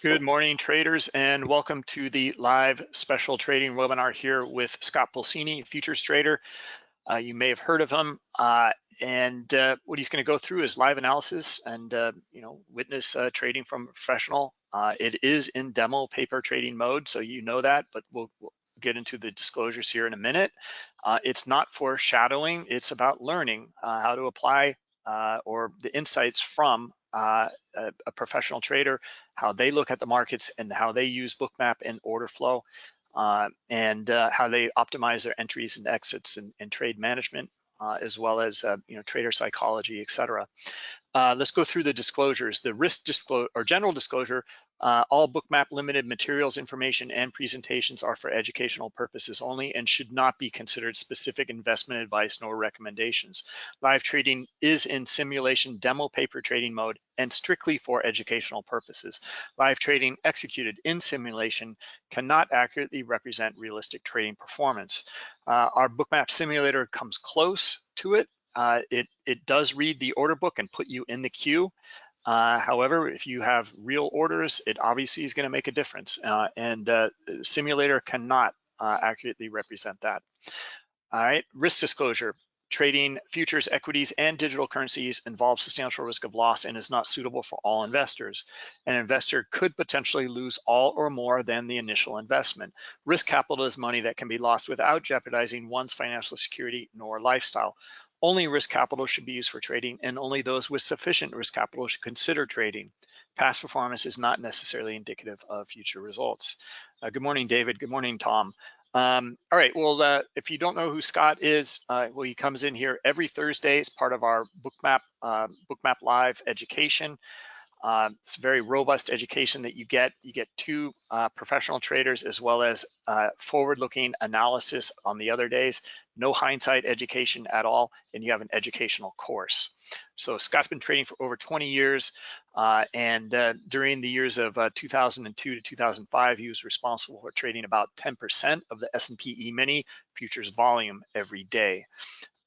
Good morning, traders, and welcome to the live special trading webinar here with Scott Pulcini, futures trader. Uh, you may have heard of him, uh, and uh, what he's going to go through is live analysis and uh, you know witness uh, trading from professional. Uh, it is in demo paper trading mode, so you know that, but we'll, we'll get into the disclosures here in a minute. it's not foreshadowing; it's about learning how to apply or the insights from uh, a, a, professional trader, how they look at the markets and how they use bookmap and order flow, uh, and uh, how they optimize their entries and exits and, and trade management, uh, as well as uh, you know trader psychology, etc. Uh, let's go through the disclosures. The risk disclosure or general disclosure, uh, all bookmap limited materials, information, and presentations are for educational purposes only and should not be considered specific investment advice nor recommendations. Live trading is in simulation demo paper trading mode and strictly for educational purposes. Live trading executed in simulation cannot accurately represent realistic trading performance. Uh, our bookmap simulator comes close to it uh, it, it does read the order book and put you in the queue. Uh, however, if you have real orders, it obviously is gonna make a difference. Uh, and uh, simulator cannot uh, accurately represent that. All right, risk disclosure. Trading futures, equities, and digital currencies involves substantial risk of loss and is not suitable for all investors. An investor could potentially lose all or more than the initial investment. Risk capital is money that can be lost without jeopardizing one's financial security nor lifestyle. Only risk capital should be used for trading and only those with sufficient risk capital should consider trading. Past performance is not necessarily indicative of future results. Uh, good morning, David. Good morning, Tom. Um, all right, well, uh, if you don't know who Scott is, uh, well, he comes in here every Thursday as part of our Bookmap, uh, Bookmap Live education. Uh, it's a very robust education that you get. You get two uh, professional traders as well as uh, forward-looking analysis on the other days, no hindsight education at all, and you have an educational course. So Scott's been trading for over 20 years, uh, and uh, during the years of uh, 2002 to 2005, he was responsible for trading about 10% of the S&P E-mini futures volume every day.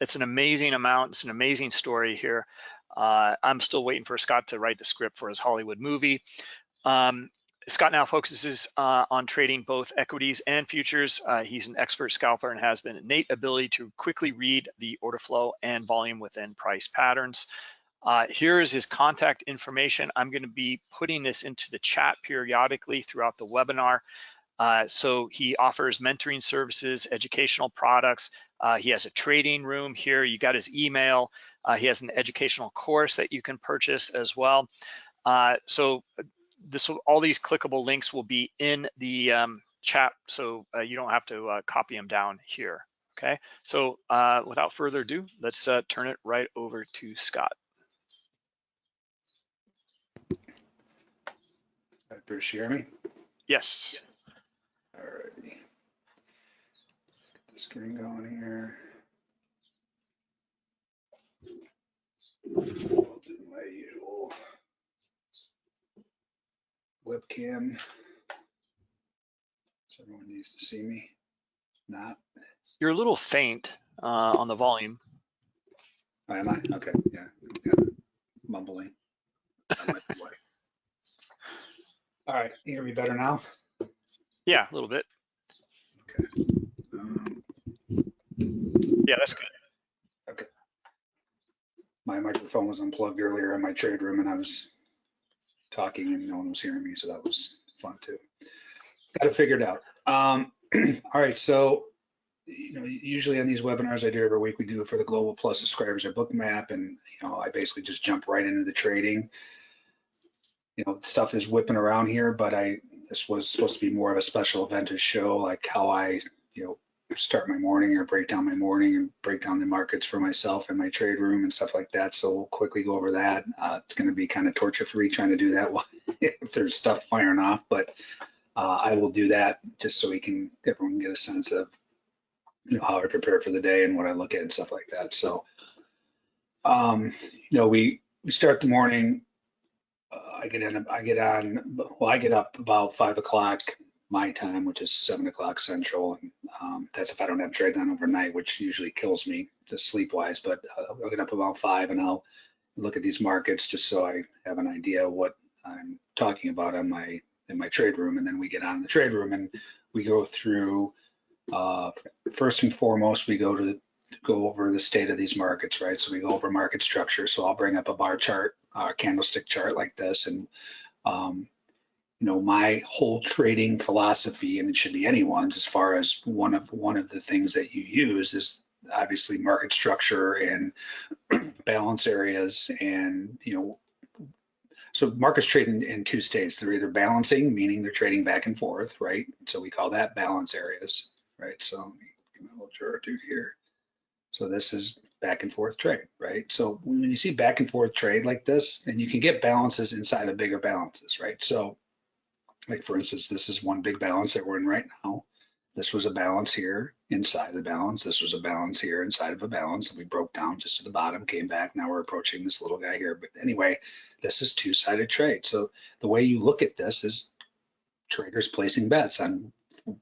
It's an amazing amount. It's an amazing story here. Uh, I'm still waiting for Scott to write the script for his Hollywood movie. Um, Scott now focuses uh, on trading both equities and futures. Uh, he's an expert scalper and has been innate ability to quickly read the order flow and volume within price patterns. Uh, here is his contact information. I'm going to be putting this into the chat periodically throughout the webinar. Uh, so he offers mentoring services, educational products. Uh, he has a trading room here. You got his email. Uh, he has an educational course that you can purchase as well. Uh, so this will, all these clickable links will be in the um, chat, so uh, you don't have to uh, copy them down here. Okay, so without further ado, let's turn it right over to Scott. Bruce, you hear me? Yes. Alrighty. Get the screen going here. I'll do my usual webcam. So everyone needs to see me. Not. You're a little faint uh, on the volume. Oh, am I? Okay, yeah. yeah. Mumbling. All right, you hear me better now? Yeah, a little bit. Okay. Um, yeah, that's good. Okay. My microphone was unplugged earlier in my trade room and I was talking and no one was hearing me, so that was fun too. Got it figured out. Um, all right, so you know, usually on these webinars I do every week, we do it for the Global Plus subscribers at Bookmap, and you know, I basically just jump right into the trading. You know, stuff is whipping around here, but I this was supposed to be more of a special event to show like how I, you know, start my morning or break down my morning and break down the markets for myself in my trade room and stuff like that. So we'll quickly go over that. Uh, it's going to be kind of torture free trying to do that if there's stuff firing off, but uh, I will do that just so we can everyone get a sense of you know how I prepare for the day and what I look at and stuff like that. So um, you know we we start the morning I get in, I get on, well, I get up about five o'clock my time, which is seven o'clock central. And um, that's if I don't have trade on overnight, which usually kills me just sleep wise. But uh, I'll get up about five and I'll look at these markets just so I have an idea what I'm talking about on my, in my trade room. And then we get on the trade room and we go through, uh, first and foremost, we go to, go over the state of these markets, right? So we go over market structure. So I'll bring up a bar chart, uh, candlestick chart like this and, um, you know, my whole trading philosophy, and it should be anyone's as far as one of, one of the things that you use is obviously market structure and balance areas and, you know, so markets trade in, in two states. They're either balancing, meaning they're trading back and forth, right? So we call that balance areas, right? So let me give my little dude here. So this is back and forth trade, right? So when you see back and forth trade like this, and you can get balances inside of bigger balances, right? So like for instance, this is one big balance that we're in right now. This was a balance here inside the balance. This was a balance here inside of a balance. And we broke down just to the bottom, came back. Now we're approaching this little guy here. But anyway, this is two-sided trade. So the way you look at this is traders placing bets on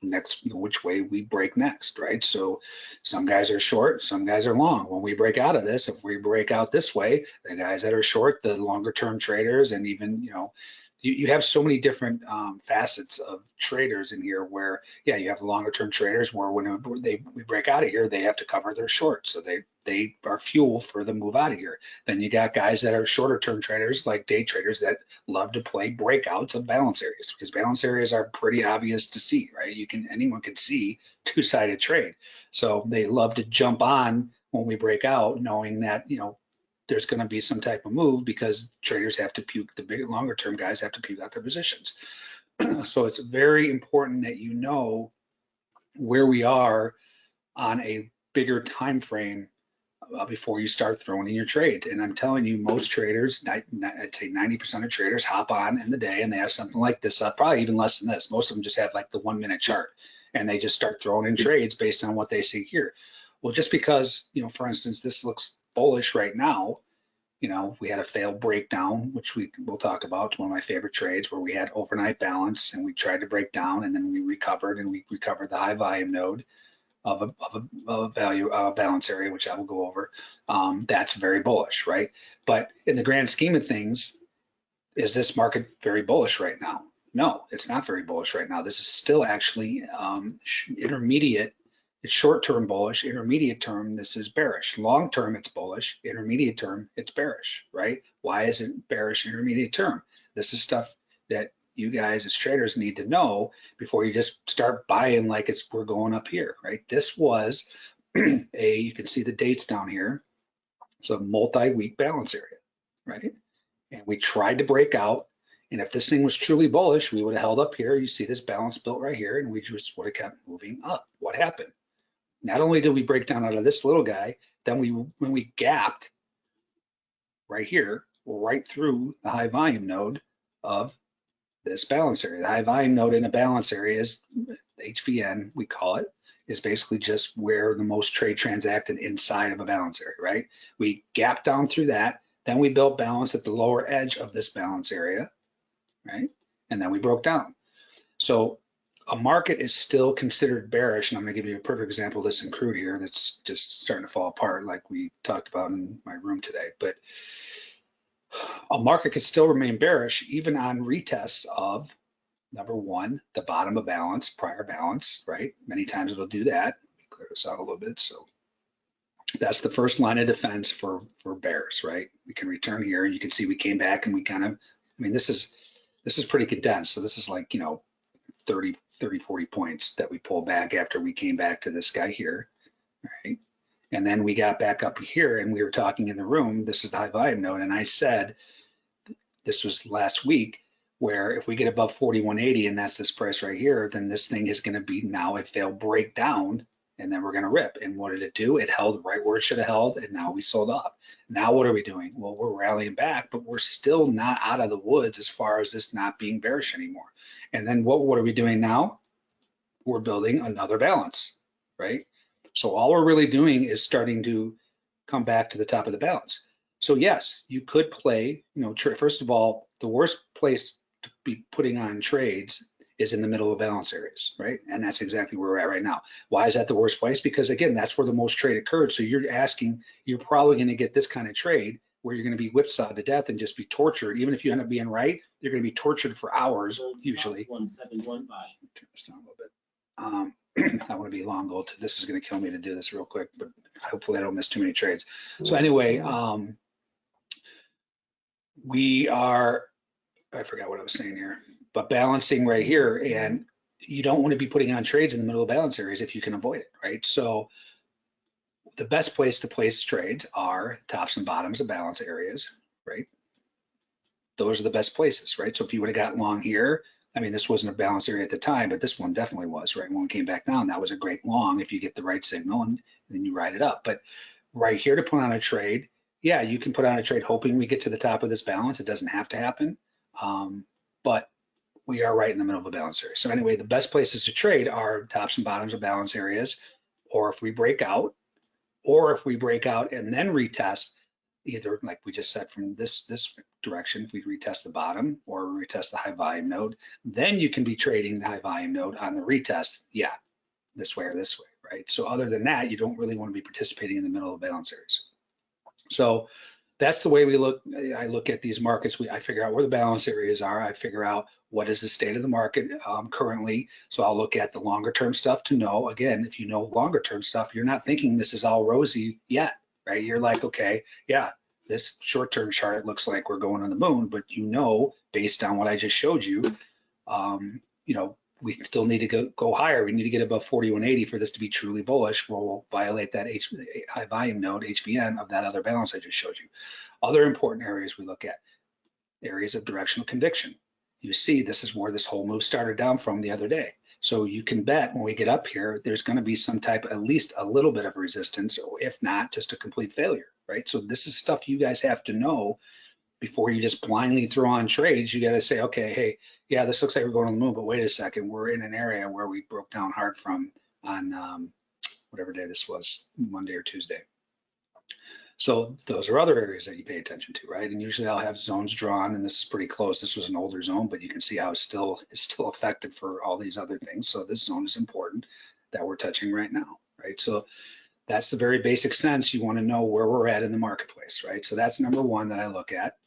next which way we break next, right? So some guys are short, some guys are long. When we break out of this, if we break out this way, the guys that are short, the longer term traders, and even you know you, you have so many different um, facets of traders in here where, yeah, you have longer term traders where when they we break out of here, they have to cover their short. So they, they are fuel for the move out of here. Then you got guys that are shorter term traders like day traders that love to play breakouts of balance areas because balance areas are pretty obvious to see, right? You can, anyone can see two sided trade. So they love to jump on when we break out knowing that, you know, there's going to be some type of move because traders have to puke, the big longer term guys have to puke out their positions. so it's very important that you know where we are on a bigger time frame uh, before you start throwing in your trade And I'm telling you, most traders, I'd say 90% of traders hop on in the day and they have something like this up, probably even less than this. Most of them just have like the one minute chart and they just start throwing in trades based on what they see here. Well, just because, you know, for instance, this looks bullish right now. You know, we had a failed breakdown, which we will talk about. It's one of my favorite trades where we had overnight balance and we tried to break down and then we recovered and we recovered the high volume node of a, of a, of a value uh, balance area, which I will go over. Um, that's very bullish, right? But in the grand scheme of things, is this market very bullish right now? No, it's not very bullish right now. This is still actually um, intermediate it's short-term bullish, intermediate term, this is bearish. Long-term, it's bullish, intermediate term, it's bearish, right? Why is it bearish intermediate term? This is stuff that you guys as traders need to know before you just start buying like it's we're going up here, right? This was a, you can see the dates down here. It's a multi-week balance area, right? And we tried to break out. And if this thing was truly bullish, we would have held up here. You see this balance built right here, and we just would have kept moving up. What happened? Not only did we break down out of this little guy, then we when we gapped right here, right through the high volume node of this balance area. The high volume node in a balance area is HVN, we call it, is basically just where the most trade transacted inside of a balance area, right? We gapped down through that, then we built balance at the lower edge of this balance area, right? And then we broke down. So a market is still considered bearish, and I'm going to give you a perfect example of this in crude here that's just starting to fall apart, like we talked about in my room today. But a market could still remain bearish even on retest of number one, the bottom of balance, prior balance, right? Many times it'll do that. Let me clear this out a little bit. So that's the first line of defense for for bears, right? We can return here. And you can see we came back and we kind of, I mean, this is this is pretty condensed. So this is like, you know, 30, 30, 40 points that we pulled back after we came back to this guy here, right? And then we got back up here and we were talking in the room, this is the high volume node, and I said, this was last week, where if we get above 4180 and that's this price right here, then this thing is gonna be now a failed breakdown and then we're gonna rip. And what did it do? It held right where it should have held and now we sold off. Now what are we doing? Well, we're rallying back, but we're still not out of the woods as far as this not being bearish anymore. And then what, what are we doing now? We're building another balance, right? So all we're really doing is starting to come back to the top of the balance. So yes, you could play, you know, first of all, the worst place to be putting on trades is in the middle of balance areas, right? And that's exactly where we're at right now. Why is that the worst place? Because again, that's where the most trade occurred. So you're asking, you're probably going to get this kind of trade where you're going to be whipsawed to death and just be tortured. Even if you end up being right, you're going to be tortured for hours usually. One seven one five. Turn this down a little bit. Um, I want to be long goal. This is going to kill me to do this real quick, but hopefully I don't miss too many trades. So anyway, um, we are, I forgot what I was saying here, but balancing right here and you don't want to be putting on trades in the middle of balance areas if you can avoid it, right? So the best place to place trades are tops and bottoms of balance areas, right? Those are the best places, right? So if you would have got long here, I mean, this wasn't a balance area at the time, but this one definitely was, right? When we came back down, that was a great long if you get the right signal and then you ride it up. But right here to put on a trade, yeah, you can put on a trade hoping we get to the top of this balance. It doesn't have to happen. Um, but we are right in the middle of a balance area. So anyway, the best places to trade are tops and bottoms of balance areas, or if we break out, or if we break out and then retest, either like we just said from this this direction, if we retest the bottom or retest the high volume node, then you can be trading the high volume node on the retest. Yeah, this way or this way, right? So other than that, you don't really want to be participating in the middle of balance areas. So that's the way we look. I look at these markets. We, I figure out where the balance areas are. I figure out what is the state of the market um, currently. So I'll look at the longer term stuff to know. Again, if you know longer term stuff, you're not thinking this is all rosy yet, right? You're like, okay, yeah, this short term chart looks like we're going on the moon, but you know, based on what I just showed you, um, you know, we still need to go, go higher. We need to get above 4180 for this to be truly bullish. We'll violate that H, high volume node, HVN, of that other balance I just showed you. Other important areas we look at, areas of directional conviction. You see, this is where this whole move started down from the other day. So you can bet when we get up here, there's going to be some type, at least a little bit of resistance, or if not, just a complete failure, right? So this is stuff you guys have to know before you just blindly throw on trades, you got to say, okay, hey, yeah, this looks like we're going on the moon, but wait a second, we're in an area where we broke down hard from on um, whatever day this was, Monday or Tuesday. So those are other areas that you pay attention to, right? And usually I'll have zones drawn, and this is pretty close. This was an older zone, but you can see how it's still it's still effective for all these other things. So this zone is important that we're touching right now, right? So that's the very basic sense. You want to know where we're at in the marketplace, right? So that's number one that I look at.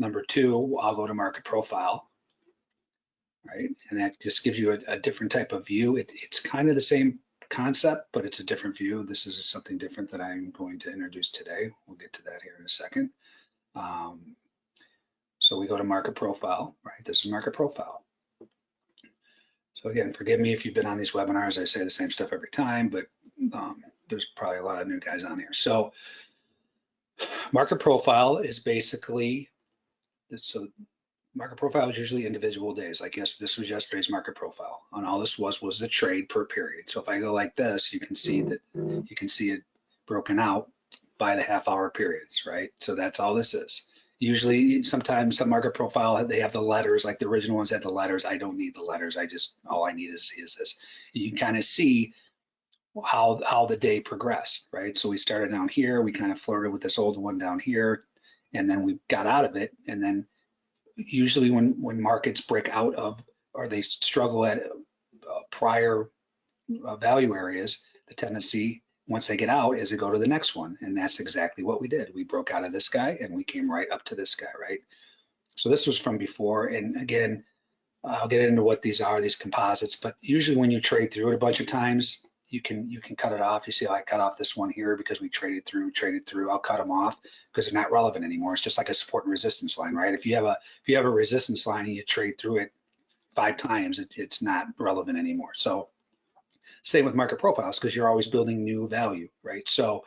Number two, I'll go to market profile, right? And that just gives you a, a different type of view. It, it's kind of the same concept, but it's a different view. This is something different that I'm going to introduce today. We'll get to that here in a second. Um, so we go to market profile, right? This is market profile. So again, forgive me if you've been on these webinars. I say the same stuff every time, but um, there's probably a lot of new guys on here. So market profile is basically so market profile is usually individual days. Like yes, this was yesterday's market profile, and all this was was the trade per period. So if I go like this, you can see mm-hmm. that you can see it broken out by the half hour periods, right? So that's all this is. Usually, sometimes some market profile they have the letters, like the original ones had the letters. I don't need the letters. I just all I need to see is this. You can kind of see how how the day progressed, right? So we started down here, we kind of flirted with this old one down here, and then we got out of it. And then usually when when markets break out of or they struggle at uh, prior uh, value areas, the tendency once they get out is to go to the next one, and that's exactly what we did. We broke out of this guy and we came right up to this guy, right? So this was from before, and again, I'll get into what these are, these composites, but usually when you trade through it a bunch of times, you can you can cut it off. You see, I cut off this one here because we traded through, traded through. I'll cut them off because they're not relevant anymore. It's just like a support and resistance line, right? If you have a if you have a resistance line and you trade through it five times, it, it's not relevant anymore. So same with market profiles because you're always building new value, right? So,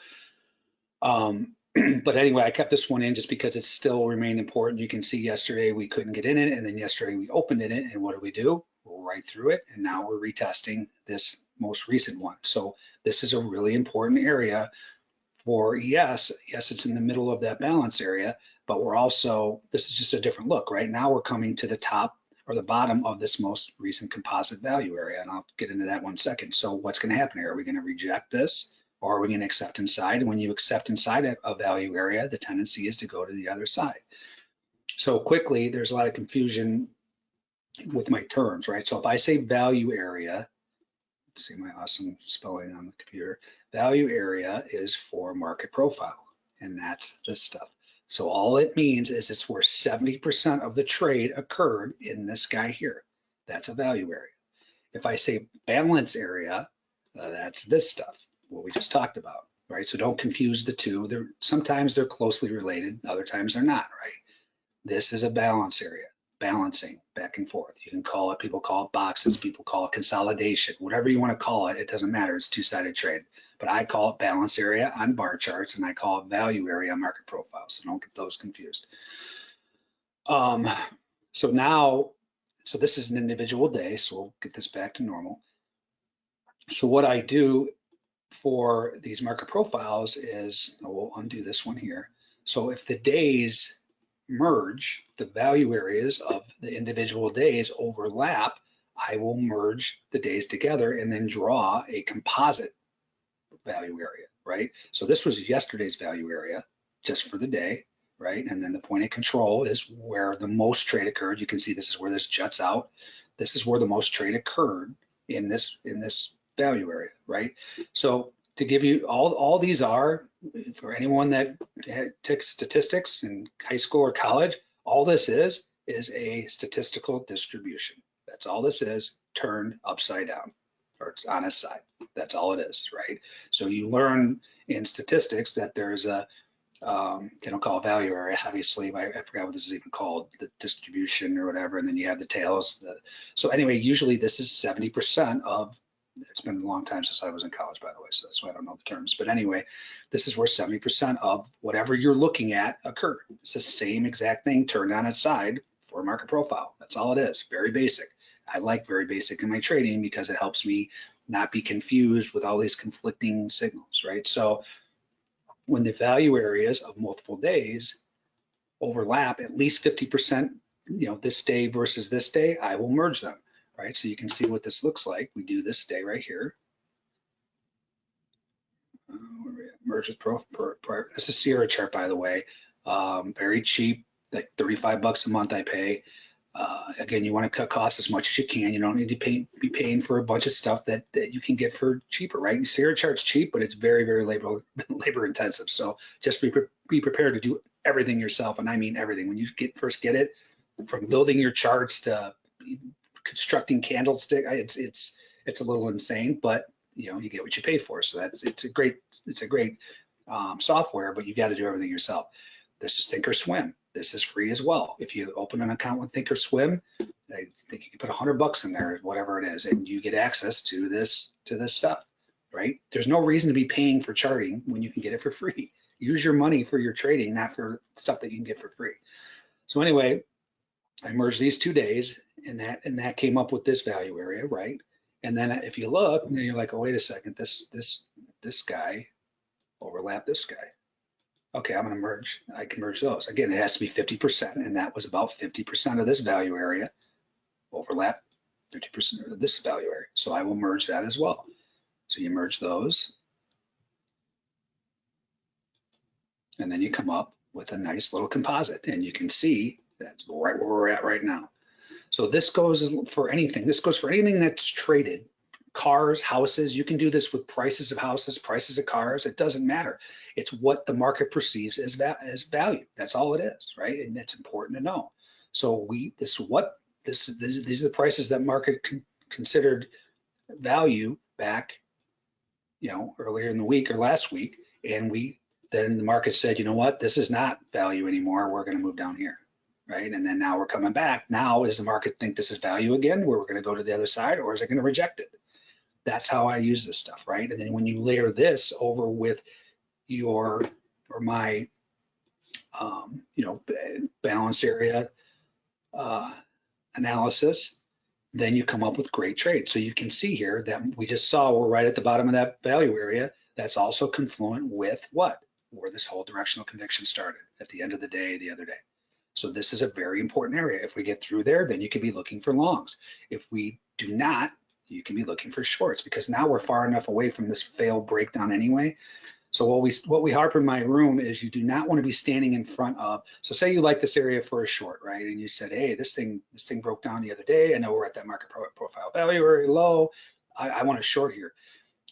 um, but anyway, I kept this one in just because it still remained important. You can see yesterday we couldn't get in it, and then yesterday we opened in it, and what do we do? right through it, and now we're retesting this most recent one. So this is a really important area for ES. Yes, it's in the middle of that balance area, but we're also, this is just a different look, right? Now we're coming to the top or the bottom of this most recent composite value area, and I'll get into that one second. So what's gonna happen here? Are we gonna reject this or are we gonna accept inside? And when you accept inside a value area, the tendency is to go to the other side. So quickly, there's a lot of confusion with my terms, right? So if I say value area, see my awesome spelling on the computer, value area is for market profile, and that's this stuff. So all it means is it's where 70% of the trade occurred in this guy here. That's a value area. If I say balance area, uh, that's this stuff, what we just talked about, right? So don't confuse the two. They're sometimes they're closely related, other times they're not, right? This is a balance area, balancing back and forth. You can call it, people call it boxes, people call it consolidation, whatever you want to call it, it doesn't matter. It's two-sided trade. But I call it balance area on bar charts and I call it value area on market profiles. So don't get those confused. Um, so now, so this is an individual day, so we'll get this back to normal. So what I do for these market profiles is, we'll undo this one here. So if the days merge, the value areas of the individual days overlap, I will merge the days together and then draw a composite value area, right? So this was yesterday's value area just for the day, right? And then the point of control is where the most trade occurred. You can see this is where this juts out. This is where the most trade occurred in this in this value area, right? So to give you all all these are for anyone that took statistics in high school or college, all this is is a statistical distribution. That's all this is turned upside down or it's on its side. That's all it is, right? So you learn in statistics that there's a um, they don't call value area, obviously. I, I, forgot what this is even called, the distribution or whatever, and then you have the tails. The, so anyway, usually this is 70% of it's been a long time since I was in college, by the way, so that's why I don't know the terms. But anyway, this is where 70% of whatever you're looking at occurred. It's the same exact thing turned on its side for a market profile. That's all it is, very basic. I like very basic in my trading because it helps me not be confused with all these conflicting signals, right? So when the value areas of multiple days overlap at least 50%, you know, this day versus this day, I will merge them right? So you can see what this looks like. We do this day right here. Uh, merge with pro, this is Sierra chart, by the way. Um, very cheap, like 35 bucks a month I pay. Uh, again, you want to cut costs as much as you can. You don't need to pay, be paying for a bunch of stuff that, that you can get for cheaper, right? Sierra chart's cheap, but it's very, very labor labor intensive. So just be, be prepared to do everything yourself. And I mean everything. When you get first get it, from building your charts to constructing candlestick. It's it's it's a little insane, but you know you get what you pay for. So that's it's a great it's a great um, software, but you got to do everything yourself. This is Thinkorswim. This is free as well. If you open an account with Thinkorswim, I think you can put a hundred bucks in there, whatever it is, and you get access to this to this stuff. Right? There's no reason to be paying for charting when you can get it for free. Use your money for your trading, not for stuff that you can get for free. So anyway, I merged these two days and that and that came up with this value area, right? And then if you look, you're like, oh, wait a second, this this this guy overlap this guy. Okay, I'm gonna merge, I can merge those. Again, it has to be 50%, and that was about 50% of this value area overlap 50% of this value area. So I will merge that as well. So you merge those. And then you come up with a nice little composite and you can see that's right where we're at right now. So this goes for anything. This goes for anything that's traded. Cars, houses, you can do this with prices of houses, prices of cars. It doesn't matter. It's what the market perceives as, va as value. That's all it is, right? And that's important to know. So we, this what, this, this these are the prices that market con considered value back, you know, earlier in the week or last week. And we, then the market said, you know what, this is not value anymore. We're going to move down here right? And then now we're coming back. Now, does the market think this is value again, where we're going to go to the other side, or is it going to reject it? That's how I use this stuff, right? And then when you layer this over with your or my, um, you know, balance area uh, analysis, then you come up with great trades. So you can see here that we just saw we're right at the bottom of that value area. That's also confluent with what? Where this whole directional conviction started at the end of the day, the other day. So this is a very important area. If we get through there, then you could be looking for longs. If we do not, you can be looking for shorts because now we're far enough away from this failed breakdown anyway. So what we what we harp in my room is you do not want to be standing in front of. So say you like this area for a short, right? And you said, hey, this thing this thing broke down the other day. I know we're at that market profile value very low. I, I want to short here.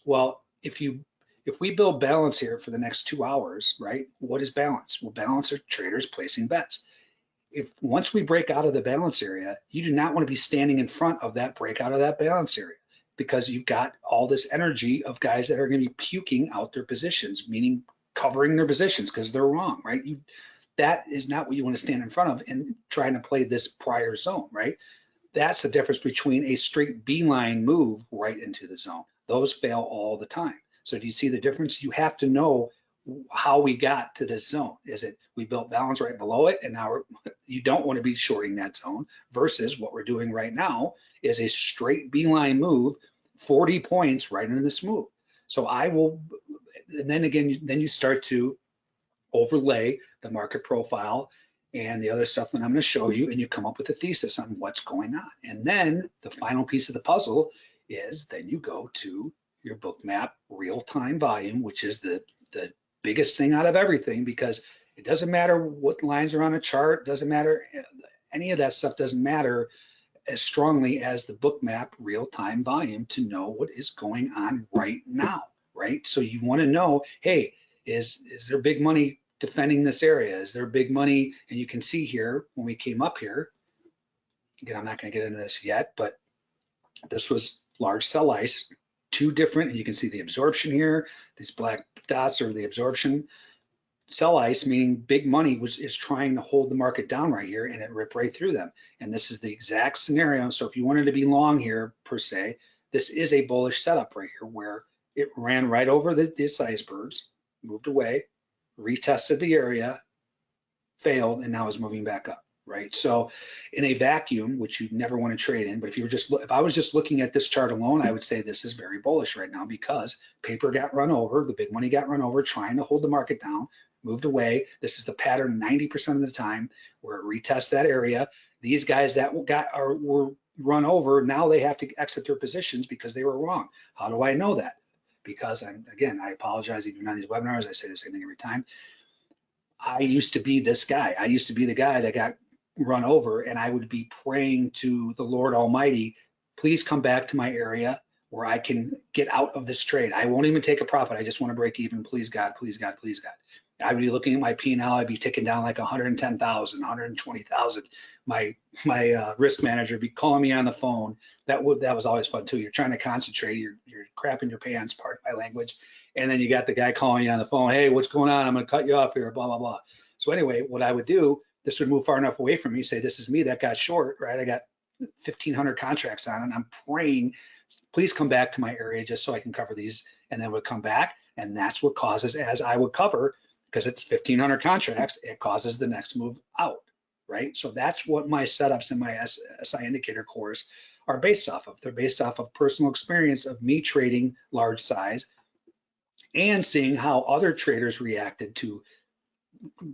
Well, if you if we build balance here for the next two hours, right? What is balance? Well, balance are traders placing bets. If once we break out of the balance area, you do not want to be standing in front of that breakout of that balance area because you've got all this energy of guys that are going to be puking out their positions, meaning covering their positions because they're wrong, right? You that is not what you want to stand in front of and trying to play this prior zone, right? That's the difference between a straight beeline move right into the zone. Those fail all the time. So do you see the difference? You have to know how we got to this zone. Is it we built balance right below it and now you don't want to be shorting that zone versus what we're doing right now is a straight beeline move, 40 points right into this move. So I will, and then again, then you start to overlay the market profile and the other stuff that I'm going to show you, and you come up with a thesis on what's going on. And then the final piece of the puzzle is then you go to your Bookmap real-time volume, which is the, the biggest thing out of everything because it doesn't matter what lines are on a chart, doesn't matter, any of that stuff doesn't matter as strongly as the Bookmap real-time volume to know what is going on right now, right? So you want to know, hey, is, is there big money defending this area? Is there big money? And you can see here when we came up here, again, I'm not going to get into this yet, but this was large sell ice, two different, and you can see the absorption here. These black dots are the absorption. Sell ice, meaning big money was is trying to hold the market down right here and it ripped right through them. And this is the exact scenario. So if you wanted to be long here per se, this is a bullish setup right here where it ran right over the, this icebergs, moved away, retested the area, failed, and now is moving back up, right? So in a vacuum, which you never want to trade in, but if you were just, if I was just looking at this chart alone, I would say this is very bullish right now because paper got run over, the big money got run over, trying to hold the market down, moved away. This is the pattern 90% of the time where it retests that area. These guys that got are were run over, now they have to exit their positions because they were wrong. How do I know that? because I'm, again, I apologize even on these webinars, I say the same thing every time. I used to be this guy. I used to be the guy that got run over and I would be praying to the Lord Almighty, please come back to my area where I can get out of this trade. I won't even take a profit. I just want to break even. Please God, please God, please God. I'd be looking at my P&L. I'd be ticking down like 110,000, 120,000. My my uh, risk manager would be calling me on the phone. That would that was always fun too. You're trying to concentrate. You're you're crapping your pants, part my language. And then you got the guy calling you on the phone. Hey, what's going on? I'm going to cut you off here. Blah blah blah. So anyway, what I would do, this would move far enough away from me. Say this is me that got short, right? I got 1,500 contracts on, and I'm praying, please come back to my area just so I can cover these. And then would come back, and that's what causes as I would cover because it's 1500 contracts, it causes the next move out, right? So that's what my setups in my SI indicator course are based off of. They're based off of personal experience of me trading large size and seeing how other traders reacted to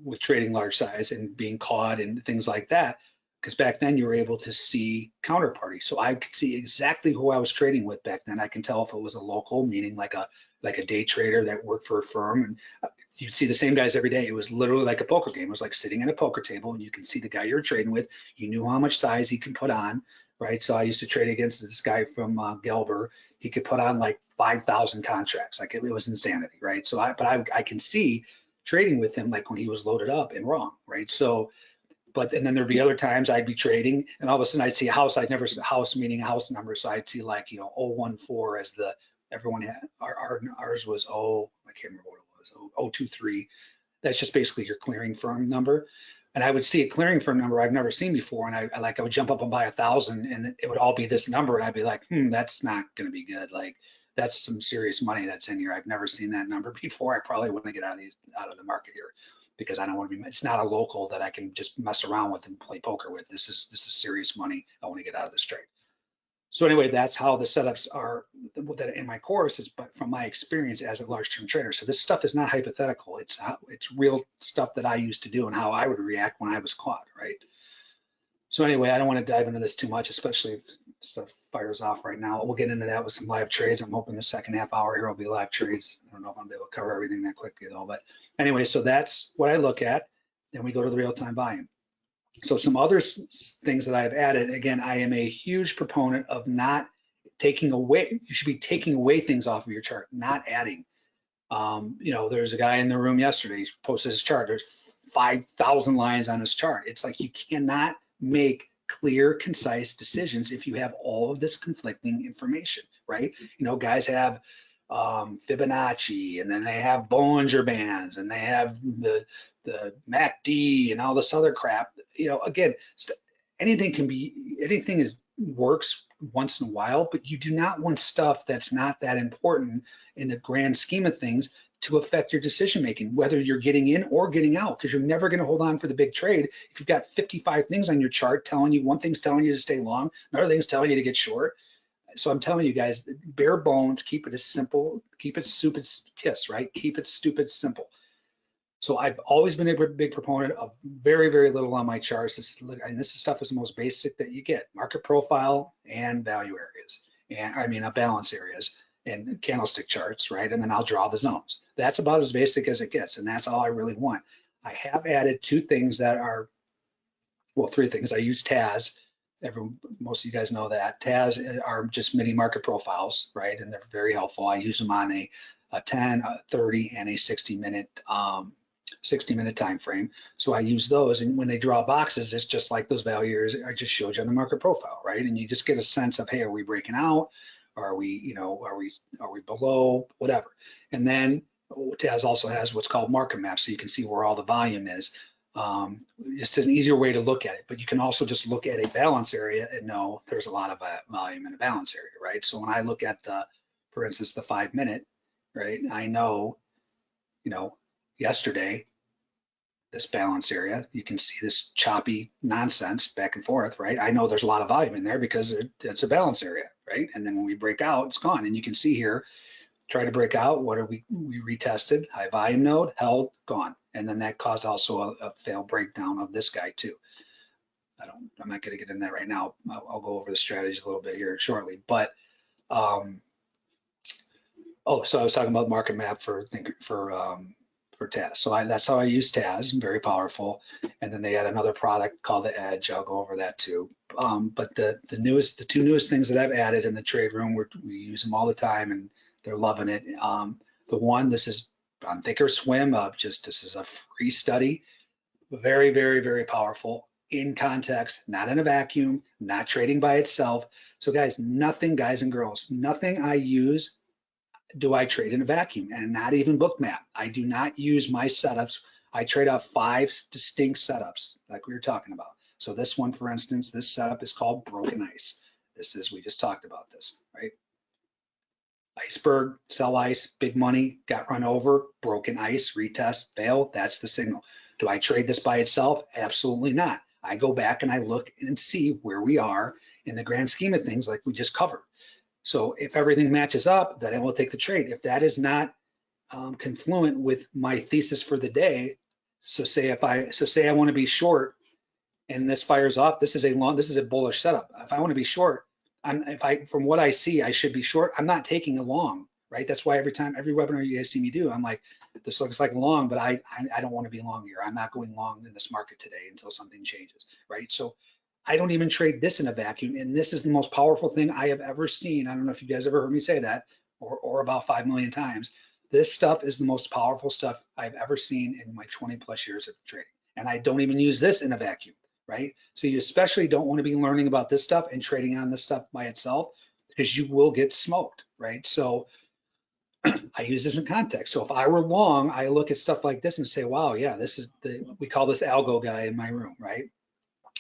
with trading large size and being caught and things like that. Because back then you were able to see counterparty. So I could see exactly who I was trading with back then. I can tell if it was a local, meaning like a like a day trader that worked for a firm. And uh, you'd see the same guys every day. It was literally like a poker game. It was like sitting at a poker table and you can see the guy you're trading with. You knew how much size he can put on, right? So I used to trade against this guy from uh, Gelber. He could put on like 5,000 contracts. Like it, it, was insanity, right? So I, but I, I can see trading with him like when he was loaded up and wrong, right? So, but and then there'd be other times I'd be trading and all of a sudden I'd see a house. I'd never a house meaning a house number. So I'd see like, you know, 014 as the, everyone had, our, our ours was, oh, I can't remember what it was, 023. That's just basically your clearing firm number. And I would see a clearing firm number I've never seen before. And I, I like, I would jump up and buy a thousand and it would all be this number. And I'd be like, hmm, that's not going to be good. Like that's some serious money that's in here. I've never seen that number before. I probably want to get out of these, out of the market here because I don't want to be, it's not a local that I can just mess around with and play poker with. This is, this is serious money. I want to get out of this trade. So anyway, that's how the setups are that in my course is but from my experience as a large term trader. So this stuff is not hypothetical. It's how, it's real stuff that I used to do and how I would react when I was caught, right? So anyway, I don't want to dive into this too much, especially if stuff fires off right now. We'll get into that with some live trades. I'm hoping the second half hour here will be live trades. I don't know if I'm able to cover everything that quickly though, but anyway, so that's what I look at. Then we go to the real-time volume. So some other things that I've added, again, I am a huge proponent of not taking away, you should be taking away things off of your chart, not adding. Um, you know, there's a guy in the room yesterday, he posted his chart, there's 5,000 lines on his chart. It's like you cannot make clear, concise decisions if you have all of this conflicting information, right? You know, guys have um, Fibonacci, and then they have Bollinger Bands, and they have the the MACD and all this other crap. You know, again, anything can be anything is works once in a while, but you do not want stuff that's not that important in the grand scheme of things to affect your decision making, whether you're getting in or getting out, because you're never going to hold on for the big trade if you've got 55 things on your chart telling you one thing's telling you to stay long, another thing's telling you to get short. So I'm telling you guys, bare bones, keep it as simple, keep it stupid kiss, right? Keep it stupid simple. So I've always been a big proponent of very, very little on my charts. This, and this stuff is the most basic that you get, market profile and value areas. And I mean, a balance areas and candlestick charts, right? And then I'll draw the zones. That's about as basic as it gets. And that's all I really want. I have added two things that are, well, three things. I use TAS. Every, most of you guys know that. TAS are just mini market profiles, right? And they're very helpful. I use them on a, a 10, a 30, and a 60 minute um, 60 minute time frame. So I use those and when they draw boxes, it's just like those values I just showed you on the market profile, right? And you just get a sense of, hey, are we breaking out? Are we, you know, are we are we below, whatever. And then TAS also has what's called market map, so you can see where all the volume is. Um, it's an easier way to look at it, but you can also just look at a balance area and know there's a lot of uh, volume in a balance area, right? So when I look at the, for instance, the five minute, right, I know, you know, yesterday, this balance area, you can see this choppy nonsense back and forth, right? I know there's a lot of volume in there because it, it's a balance area, right? And then when we break out, it's gone. And you can see here, try to break out, what are we, we retested, high volume node, held, gone. And then that caused also a, a failed breakdown of this guy too. I don't, I'm not gonna get in that right now. I'll, I'll go over the strategy a little bit here shortly, but, um, oh, so I was talking about market map for, think for, um, for TAS. So I, that's how I use TAS, very powerful. And then they had another product called the Edge. I'll go over that too. Um, but the the newest, the two newest things that I've added in the trade room, we we use them all the time and they're loving it. Um, the one, this is on Thinkorswim, uh, just this is a free study, very, very, very powerful in context, not in a vacuum, not trading by itself. So guys, nothing, guys and girls, nothing I use do I trade in a vacuum and not even bookmap. I do not use my setups. I trade off five distinct setups like we were talking about. So this one, for instance, this setup is called broken ice. This is, we just talked about this, right? Iceberg, sell ice, big money, got run over, broken ice, retest, fail, that's the signal. Do I trade this by itself? Absolutely not. I go back and I look and see where we are in the grand scheme of things like we just covered. So if everything matches up, then I will take the trade. If that is not um, confluent with my thesis for the day, so say if I so say I want to be short and this fires off, this is a long, this is a bullish setup. If I want to be short, I'm if I from what I see, I should be short. I'm not taking a long, right? That's why every time every webinar you guys see me do, I'm like, this looks like long, but I I, I don't want to be long here. I'm not going long in this market today until something changes, right? So I don't even trade this in a vacuum. And this is the most powerful thing I have ever seen. I don't know if you guys ever heard me say that or, or about 5 million times. This stuff is the most powerful stuff I've ever seen in my 20 plus years of trading. And I don't even use this in a vacuum, right? So you especially don't want to be learning about this stuff and trading on this stuff by itself because you will get smoked, right? So I use this in context. So if I were long, I look at stuff like this and say, wow, yeah, this is the, we call this algo guy in my room, right?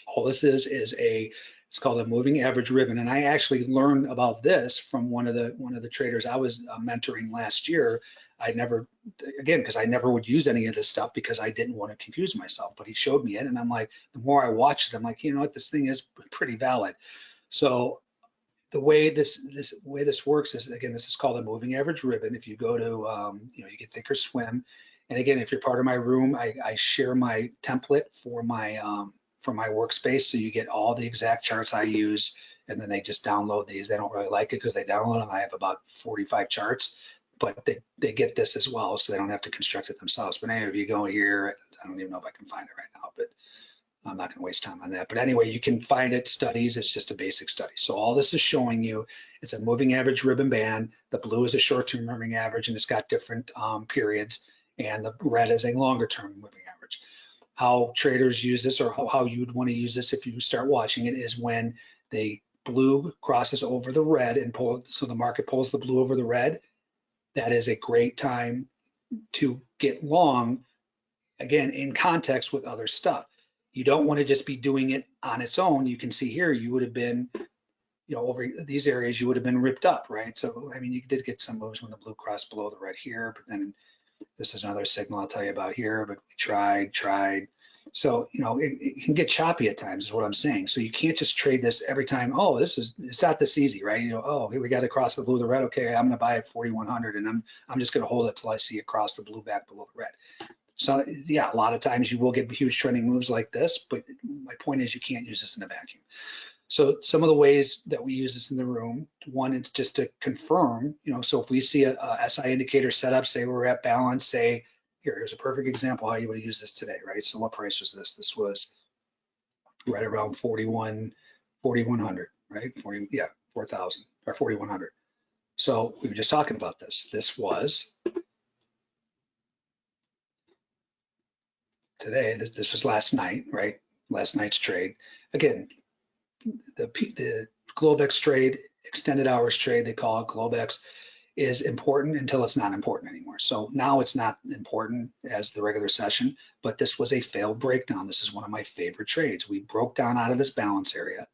All this is is a it's called a moving average ribbon, and I actually learned about this from one of the one of the traders I was uh, mentoring last year. I never, again, because I never would use any of this stuff because I didn't want to confuse myself. But he showed me it, and I'm like, the more I watched it, I'm like, you know what, this thing is pretty valid. So the way this this way this works is again, this is called a moving average ribbon. If you go to, um, you know, you get Thinkorswim, and again, if you're part of my room, I, I share my template for my um, for my workspace. So you get all the exact charts I use and then they just download these. They don't really like it because they download them. I have about 45 charts, but they, they get this as well. So they don't have to construct it themselves. But anyway, if you go here, I don't even know if I can find it right now, but I'm not going to waste time on that. But anyway, you can find it studies. It's just a basic study. So all this is showing you it's a moving average ribbon band. The blue is a short-term moving average, and it's got different um, periods. And the red is a longer-term moving. How traders use this, or how, how you would want to use this if you start watching it, is when the blue crosses over the red and pull. So the market pulls the blue over the red. That is a great time to get long. Again, in context with other stuff you don't want to just be doing it on its own. You can see here, you would have been, you know, over these areas, you would have been ripped up, right? So, I mean, you did get some moves when the blue crossed below the red here, but then this is another signal I'll tell you about here, but we tried, tried. So, you know, it, it, can get choppy at times is what I'm saying. So you can't just trade this every time. Oh, this is, it's not this easy, right? You know, oh, here we got to cross the blue, the red. Okay, I'm going to buy it 4,100 and I'm, I'm just going to hold it till I see it cross the blue back below the red. So yeah, a lot of times you will get huge trending moves like this, but my point is you can't use this in a vacuum. So some of the ways that we use this in the room, one is just to confirm, you know, so if we see a, a SI indicator set up, say we're at balance, say, here, here's a perfect example how you would use this today, right? So what price was this? This was right around 41, 4100, right? 40, yeah, 4,000 or 4100. So we were just talking about this. This was today. This, this was last night, right? Last night's trade. Again, the, the Globex trade, extended hours trade, they call it Globex, is important until it's not important anymore. So now it's not important as the regular session, but this was a failed breakdown. This is one of my favorite trades. We broke down out of this balance area.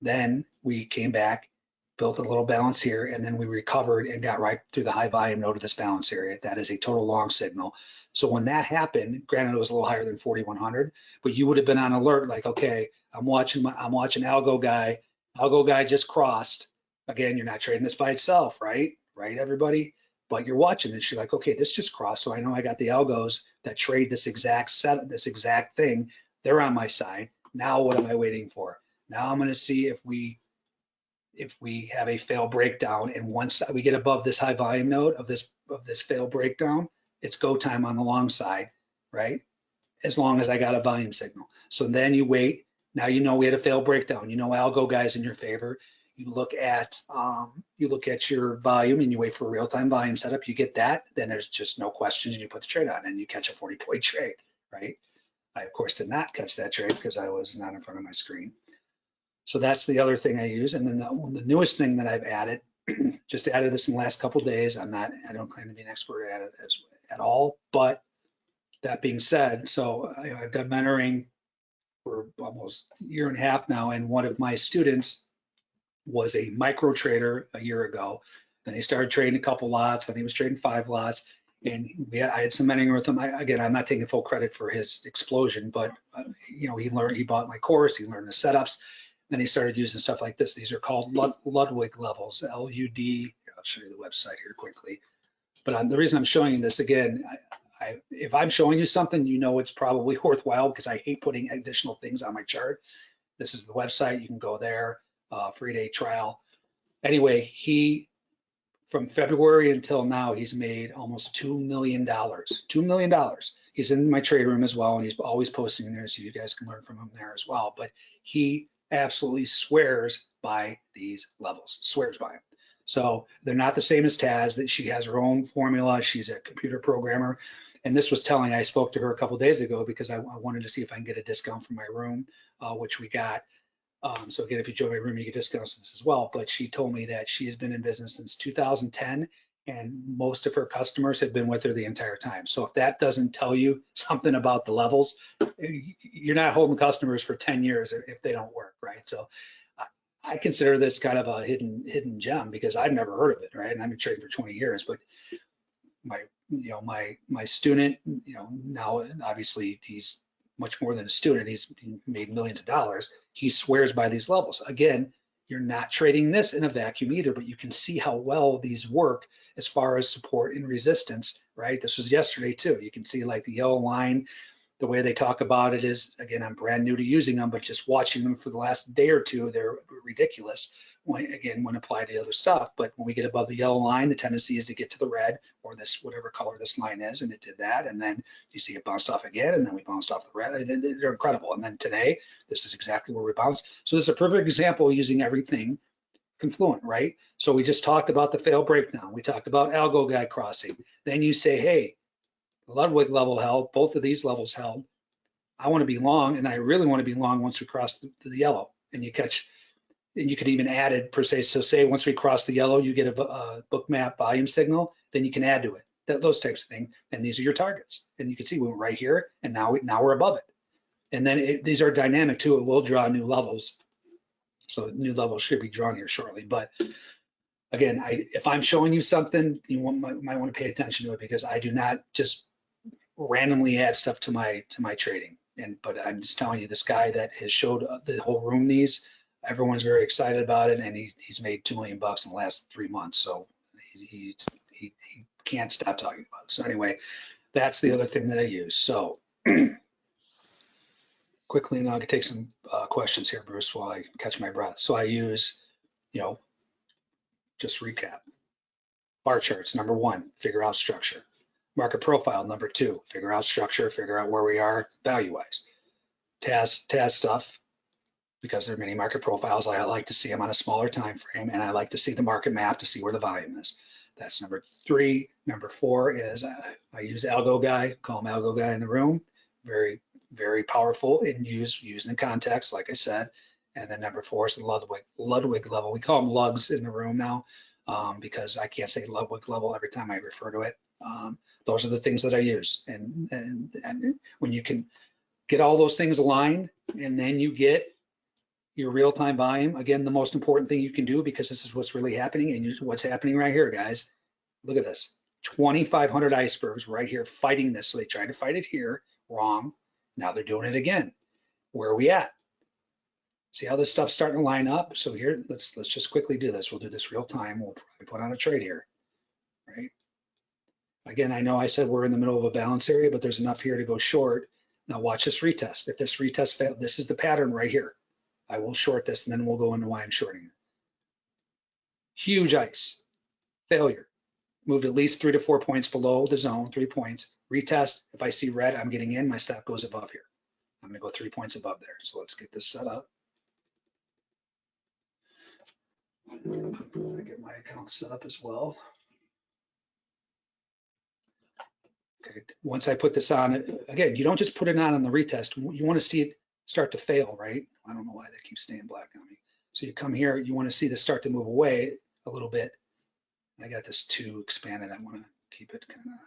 Then we came back, built a little balance here, and then we recovered and got right through the high volume node of this balance area. That is a total long signal. So when that happened, granted it was a little higher than 4,100, but you would have been on alert like, okay, I'm watching my, I'm watching algo guy. Algo guy just crossed. Again, you're not trading this by itself, right? Right, everybody? But you're watching this. You're like, okay, this just crossed. So I know I got the algos that trade this exact set, this exact thing. They're on my side. Now what am I waiting for? Now I'm going to see if we if we have a fail breakdown and once we get above this high volume node of this of this fail breakdown, it's go time on the long side, right? As long as I got a volume signal. So then you wait. Now you know we had a fail breakdown. You know algo guys in your favor. You look at um, you look at your volume and you wait for a real-time volume setup. You get that, then there's just no questions, and you put the trade on, and you catch a 40-point trade, right? I of course did not catch that trade because I was not in front of my screen. So that's the other thing I use. And then the, the newest thing that I've added, just added this in the last couple days. I'm not, I don't claim to be an expert at it as at all. But that being said, so I, I've done mentoring for almost a year and a half now, and one of my students was a micro trader a year ago. Then he started trading a couple lots, then he was trading five lots, and we had, I had some mentoring with him. I, again, I'm not taking full credit for his explosion, but uh, you know, he learned, he bought my course, he learned the setups, then he started using stuff like this. These are called Lud Ludwig levels, L-U-D. I'll show you the website here quickly. But I'm, the reason I'm showing you this again, I, I, if I'm showing you something, you know it's probably worthwhile because I hate putting additional things on my chart. This is the website. You can go there, uh, free day trial. Anyway, he from February until now, he's made almost $2 million, $2 million. He's in my trade room as well, and he's always posting there, so you guys can learn from him there as well. But he absolutely swears by these levels, swears by them. So they're not the same as TAS, that she has her own formula. She's a computer programmer. And this was telling, I spoke to her a couple days ago because I, I, wanted to see if I can get a discount for my room, uh, which we got. Um, so again, if you join my room, you get discounts this as well. But she told me that she has been in business since 2010 and most of her customers have been with her the entire time. So if that doesn't tell you something about the levels, you're not holding customers for 10 years if they don't work, right? So I consider this kind of a hidden hidden gem because I've never heard of it, right? And I've been trading for 20 years, but my you know my my student, you know now obviously he's much more than a student. He's made millions of dollars. He swears by these levels. Again, you're not trading this in a vacuum either, but you can see how well these work as far as support and resistance, right? This was yesterday too. You can see like the yellow line the way they talk about it is, again, I'm brand new to using them, but just watching them for the last day or two, they're ridiculous. when, again, when applied to other stuff, but when we get above the yellow line, the tendency is to get to the red or this, whatever color this line is, and it did that. And then you see it bounced off again, and then we bounced off the red. and they- They're incredible. And then today, this is exactly where we bounced. So this is a perfect example using everything confluent, right? So we just talked about the fail breakdown. We talked about algo guy crossing. Then you say, hey, Ludwig level held, both of these levels held. I want to be long, and I really want to be long once we cross the, the yellow. And you catch, and you could even add it per se. So say once we cross the yellow, you get a, a Bookmap volume signal, then you can add to it. That, those types of things. And these are your targets. And you can see we went right here, and now we now we're above it. And then it, these are dynamic too. It will draw new levels. So new levels should be drawn here shortly. But again, I, if I'm showing you something, you might, might want to pay attention to it because I do not just randomly add stuff to my to my trading. And but I'm just telling you, this guy that has showed uh, the whole room these, everyone's very excited about it, and he, he's made two million bucks in the last three months. So he he he, he can't stop talking about it. So anyway, that's the other thing that I use. So quickly now I can take some uh, questions here, Bruce, while I catch my breath. So I use, you know, just recap. Bar charts, number one, figure out structure. Market profile, number two, figure out structure, figure out where we are value-wise. TAS, TAS stuff, because there are many market profiles, I like to see them on a smaller time frame, and I like to see the market map to see where the volume is. That's number three. Number four is uh, I use Algo Guy, call him Algo Guy in the room. Very, very powerful and used used in context, like I said. And then number four is the Ludwig Ludwig level. We call them lugs in the room now um, because I can't say Ludwig level every time I refer to it. Um, those are the things that I use. And, and, and when you can get all those things aligned and then you get your real-time volume, again, the most important thing you can do because this is what's really happening and you- what's happening right here, guys. Look at this, 2,500 icebergs right here fighting this. So they tried to fight it here, wrong. Now they're doing it again. Where are we at? See how this stuff's starting to line up? So here, let's let's just quickly do this. We'll do this real time. We'll probably put on a trade here, right? Again, I know I said we're in the middle of a balance area, but there's enough here to go short. Now watch this retest. If this retest fails, this is the pattern right here. I will short this and then we'll go into why I'm shorting it. Huge ice, failure. Moved at least three to four points below the zone, three points. Retest, if I see red, I'm getting in, my stop goes above here. I'm gonna go three points above there. So let's get this set up. I'm gonna get my account set up as well. Okay, once I put this on, again, you don't just put it on on the retest. You want to see it start to fail, right? I don't know why they keep staying black on me. So you come here, you want to see this start to move away a little bit. I got this too expanded. I want to keep it kind of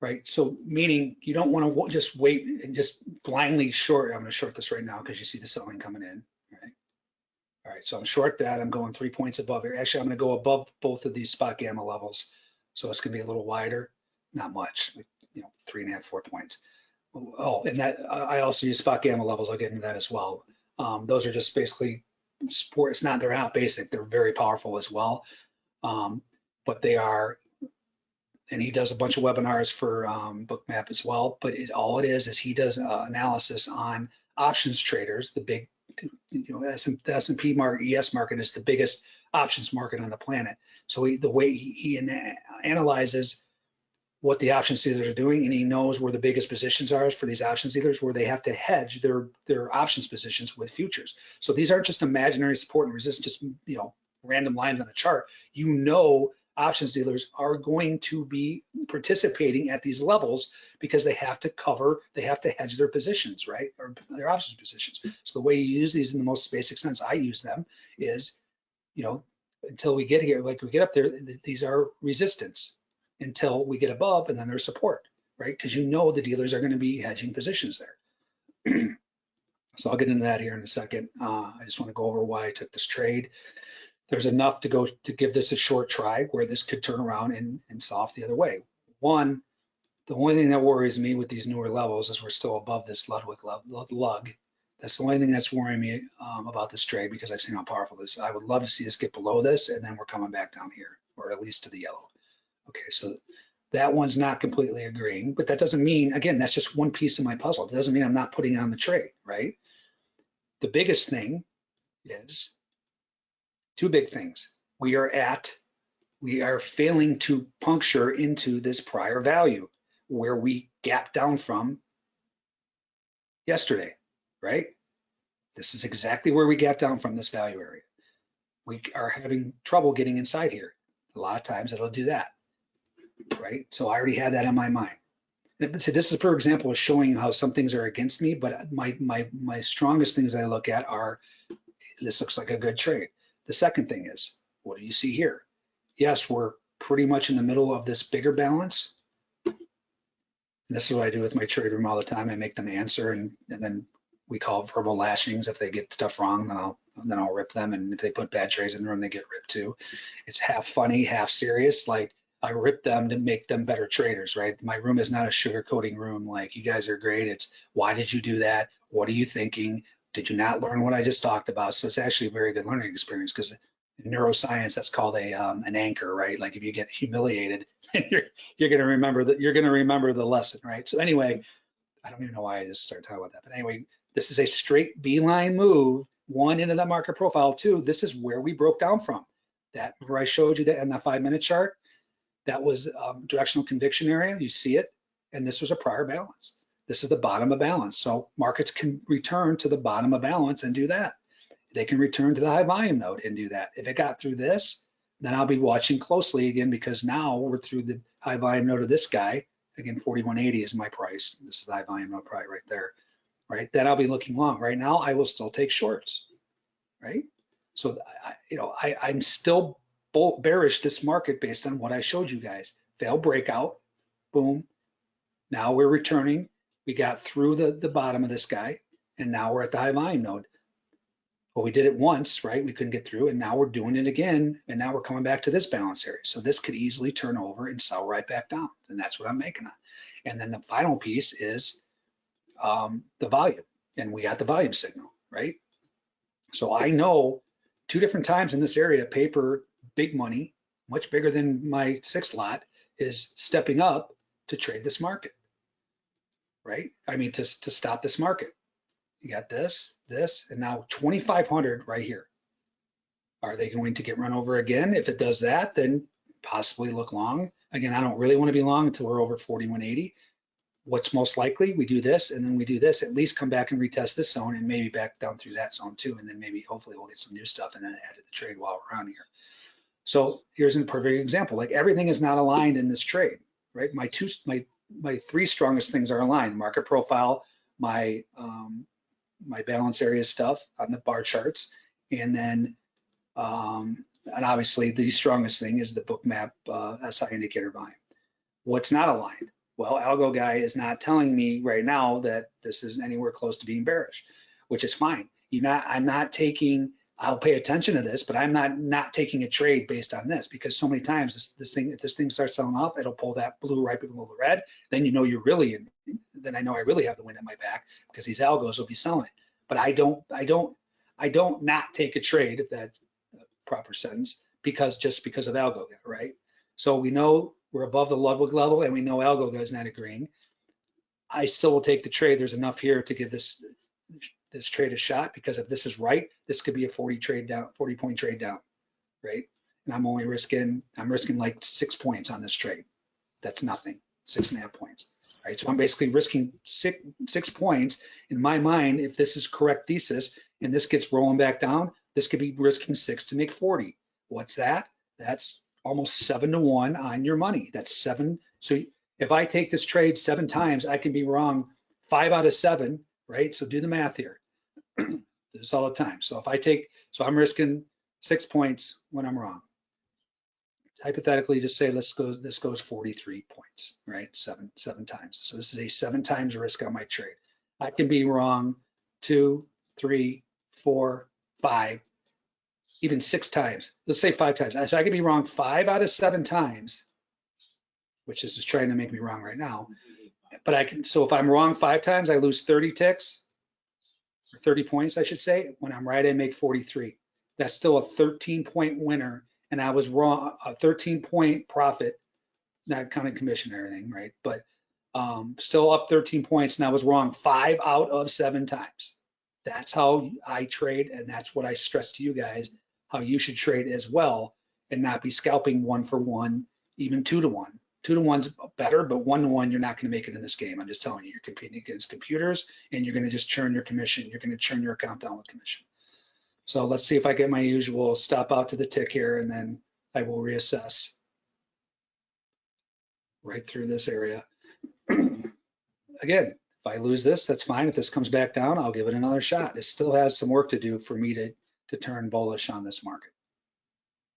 right. So meaning you don't want to just wait and just blindly short. I'm going to short this right now because you see the selling coming in. Right. All right. So I'm short that. I'm going three points above here. Actually, I'm going to go above both of these SpotGamma levels. So it's going to be a little wider. Not much, like, you know, three and a half, four points. Oh, and that I also use SpotGamma levels. I'll get into that as well. Um, those are just basically sport. It's not they're not basic. They're very powerful as well. Um, but they are. And he does a bunch of webinars for um, Bookmap as well. But it, all it is is he does uh, analysis on options traders. The big, you know, S and, the S&P market, ES market is the biggest options market on the planet. So he, the way he, he analyzes what the options dealers are doing, and he knows where the biggest positions are for these options dealers, where they have to hedge their their options positions with futures. So these aren't just imaginary support and resistance, just you know random lines on a chart. You know options dealers are going to be participating at these levels because they have to cover, they have to hedge their positions, right, or their options positions. So the way you use these in the most basic sense, I use them is, you know, until we get here, like we get up there, th- these are resistance until we get above and then there's support, right? Because you know the dealers are going to be hedging positions there. so I'll get into that here in a second. Uh, I just want to go over why I took this trade. There's enough to go to give this a short try where this could turn around and, and soft the other way. One, the only thing that worries me with these newer levels is we're still above this Ludwig lug. That's the only thing that's worrying me um, about this trade because I've seen how powerful this is. I would love to see this get below this and then we're coming back down here or at least to the yellow. Okay, so that one's not completely agreeing, but that doesn't mean, again, that's just one piece of my puzzle. It doesn't mean I'm not putting it on the trade, right? The biggest thing is two big things. We are at, we are failing to puncture into this prior value where we gapped down from yesterday, right? This is exactly where we gapped down from this value area. We are having trouble getting inside here. A lot of times it'll do that, right? So I already had that in my mind. So this is, for example, showing how some things are against me, but my, my, my strongest things I look at are, this looks like a good trade. The second thing is, what do you see here? Yes, we're pretty much in the middle of this bigger balance. And this is what I do with my trade room all the time. I make them answer and, and then we call verbal lashings. If they get stuff wrong, then I'll then I'll rip them. And if they put bad trades in the room, they get ripped too. It's half funny, half serious. Like I rip them to make them better traders, right? My room is not a sugarcoating room. Like you guys are great. It's why did you do that? What are you thinking? Did you not learn what I just talked about? So it's actually a very good learning experience because neuroscience that's called a um, an anchor, right? Like if you get humiliated, you're you're gonna remember that you're gonna remember the lesson, right? So anyway, I don't even know why I just started talking about that, but anyway, this is a straight beeline move. One into that market profile. Two, this is where we broke down from. That where I showed you that in the five minute chart, that was um, directional conviction area. You see it, and this was a prior balance. This is the bottom of balance. So markets can return to the bottom of balance and do that. They can return to the high volume node and do that. If it got through this, then I'll be watching closely again because now we're through the high volume node of this guy. Again, 4180 is my price. This is the high volume node probably right there, right? Then I'll be looking long. Right now, I will still take shorts, right? So, I, you know, I, I'm still bull, bearish this market based on what I showed you guys. Fail breakout, boom. Now we're returning. We got through the, the bottom of this guy, and now we're at the high volume node. Well, we did it once, right? We couldn't get through, and now we're doing it again, and now we're coming back to this balance area. So this could easily turn over and sell right back down, and that's what I'm making on. And then the final piece is um, the volume, and we got the volume signal, right? So I know two different times in this area, paper, big money, much bigger than my six lot, is stepping up to trade this market, right? I mean, to, to stop this market. You got this, this, and now 2,500 right here. Are they going to get run over again? If it does that, then possibly look long. Again, I don't really want to be long until we're over 4180. What's most likely? We do this and then we do this, at least come back and retest this zone and maybe back down through that zone too. And then maybe hopefully we'll get some new stuff and then add to the trade while we're on here. So here's a perfect example. Like everything is not aligned in this trade, right? My two, my my three strongest things are aligned: market profile, my um, my balance area stuff on the bar charts, and then um, and obviously the strongest thing is the bookmap uh, SI indicator volume. What's not aligned? Well, Algo guy is not telling me right now that this isn't anywhere close to being bearish, which is fine. You're not. I'm not taking. I'll pay attention to this, but I'm not not taking a trade based on this because so many times this, this thing, if this thing starts selling off, it'll pull that blue right below the red. Then you know you're really in. Then I know I really have the wind at my back because these algos will be selling but I don't, I don't, I don't not take a trade if that's a proper sentence because just because of algo, right? So we know we're above the Ludwig level and we know algo is not agreeing. I still will take the trade. There's enough here to give this this trade a shot because if this is right, this could be a 40 trade down, 40 point trade down, right? And I'm only risking, I'm risking like six points on this trade. That's nothing, six and a half points right? So I'm basically risking six, six points. In my mind, if this is correct thesis and this gets rolling back down, this could be risking six to make 40. What's that? That's almost seven to one on your money. That's seven. So if I take this trade seven times, I can be wrong five out of seven, right? So do the math here. this all the time. So if I take, so I'm risking six points when I'm wrong. Hypothetically just say let's go this goes 43 points right? Seven seven times. So this is a seven times risk on my trade. I can be wrong two three four five even six times. Let's say five times. So i can be wrong five out of seven times which is just trying to make me wrong right now. But i can so if i'm wrong five times i lose 30 ticks 30 points i should say when i'm right i make 43 that's still a 13 point winner and I was wrong, a 13 point profit, not counting commission or anything, right? But um, still up 13 points, and I was wrong five out of seven times. That's how I trade, and that's what I stress to you guys. how you should trade as well and not be scalping one for one, even two to one. Two to one's better, but one to one, you're not going to make it in this game. I'm just telling you, you're competing against computers and you're going to just churn your commission. You're going to churn your account down with commission. So let's see if I get my usual stop out to the tick here and then I will reassess right through this area. Again, if I lose this, that's fine. If this comes back down, I'll give it another shot. It still has some work to do for me to, to turn bullish on this market.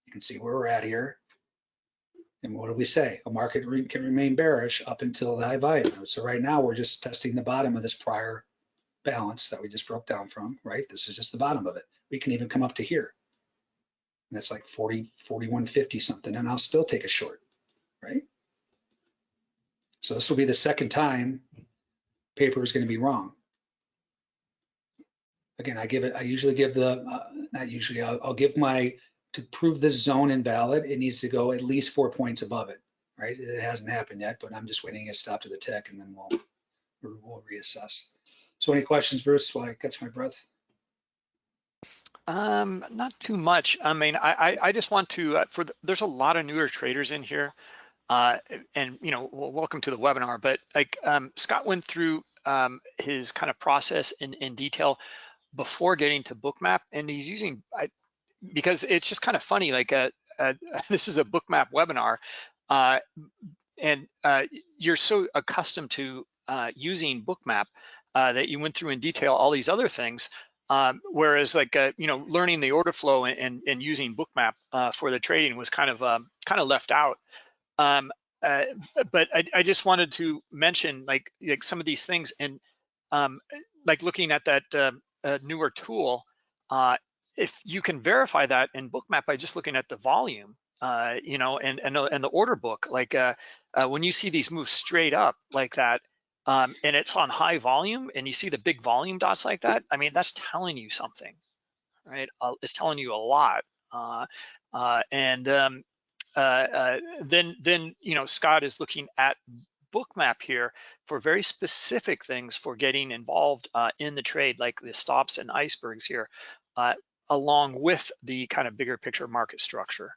You can see where we're at here. And what do we say? A market re- can remain bearish up until the high volume. So right now, we're just testing the bottom of this prior balance that we just broke down from, right? This is just the bottom of it. We can even come up to here. And that's like 40, 41.50 something, and I'll still take a short, right? So this will be the second time paper is going to be wrong. Again, I give it, I usually give the, uh, not usually, I'll, I'll give my, to prove this zone invalid, it needs to go at least four points above it, right? It hasn't happened yet, but I'm just waiting to stop to the tick and then we'll, we'll reassess. So any questions, Bruce, while I catch my breath? Um, not too much. I mean, I, I, I just want to, uh, for, the, there's a lot of newer traders in here. Uh, and, you know, well, welcome to the webinar, but like, um, Scott went through, um, his kind of process in, in detail before getting to bookmap and he's using, I, because it's just kind of funny, like, uh, uh, this is a bookmap webinar, uh, and, uh, you're so accustomed to, uh, using bookmap, uh, that you went through in detail all these other things. Um, whereas like, you know, learning the order flow and, and, and using bookmap for the trading was kind of um, kind of left out. Um, but I, I, just wanted to mention like, like some of these things and um, like looking at that uh, newer tool, uh, if you can verify that in bookmap by just looking at the volume, you know, and, and, and the order book, like when you see these move straight up like that, um, and it's on high volume and you see the big volume dots like that, I mean, that's telling you something, right? Uh, it's telling you a lot. Uh, uh, and um, uh, uh, then, then, you know, Scott is looking at bookmap here for very specific things for getting involved uh, in the trade, like the stops and icebergs here, along with the kind of bigger picture market structure.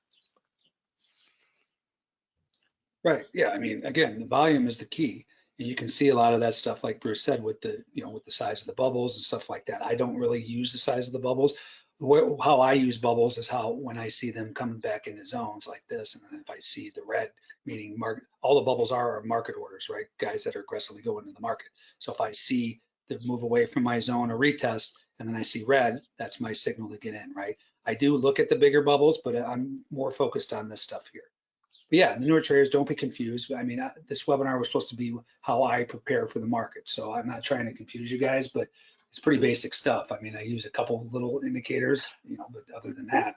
Right, yeah, I mean, again, the volume is the key. And you can see a lot of that stuff, like Bruce said, with the, you know, with the size of the bubbles and stuff like that. I don't really use the size of the bubbles. How I use bubbles is how when I see them coming back into zones like this, and if I see the red, meaning market, all the bubbles are, are market orders, right? Guys that are aggressively going into the market. So if I see the move away from my zone or retest, and then I see red, that's my signal to get in, right? I do look at the bigger bubbles, but I'm more focused on this stuff here. But yeah, the newer traders, don't be confused. I mean, I, this webinar was supposed to be how I prepare for the market. So I'm not trying to confuse you guys, but it's pretty basic stuff. I mean, I use a couple little indicators, you know, but other than that.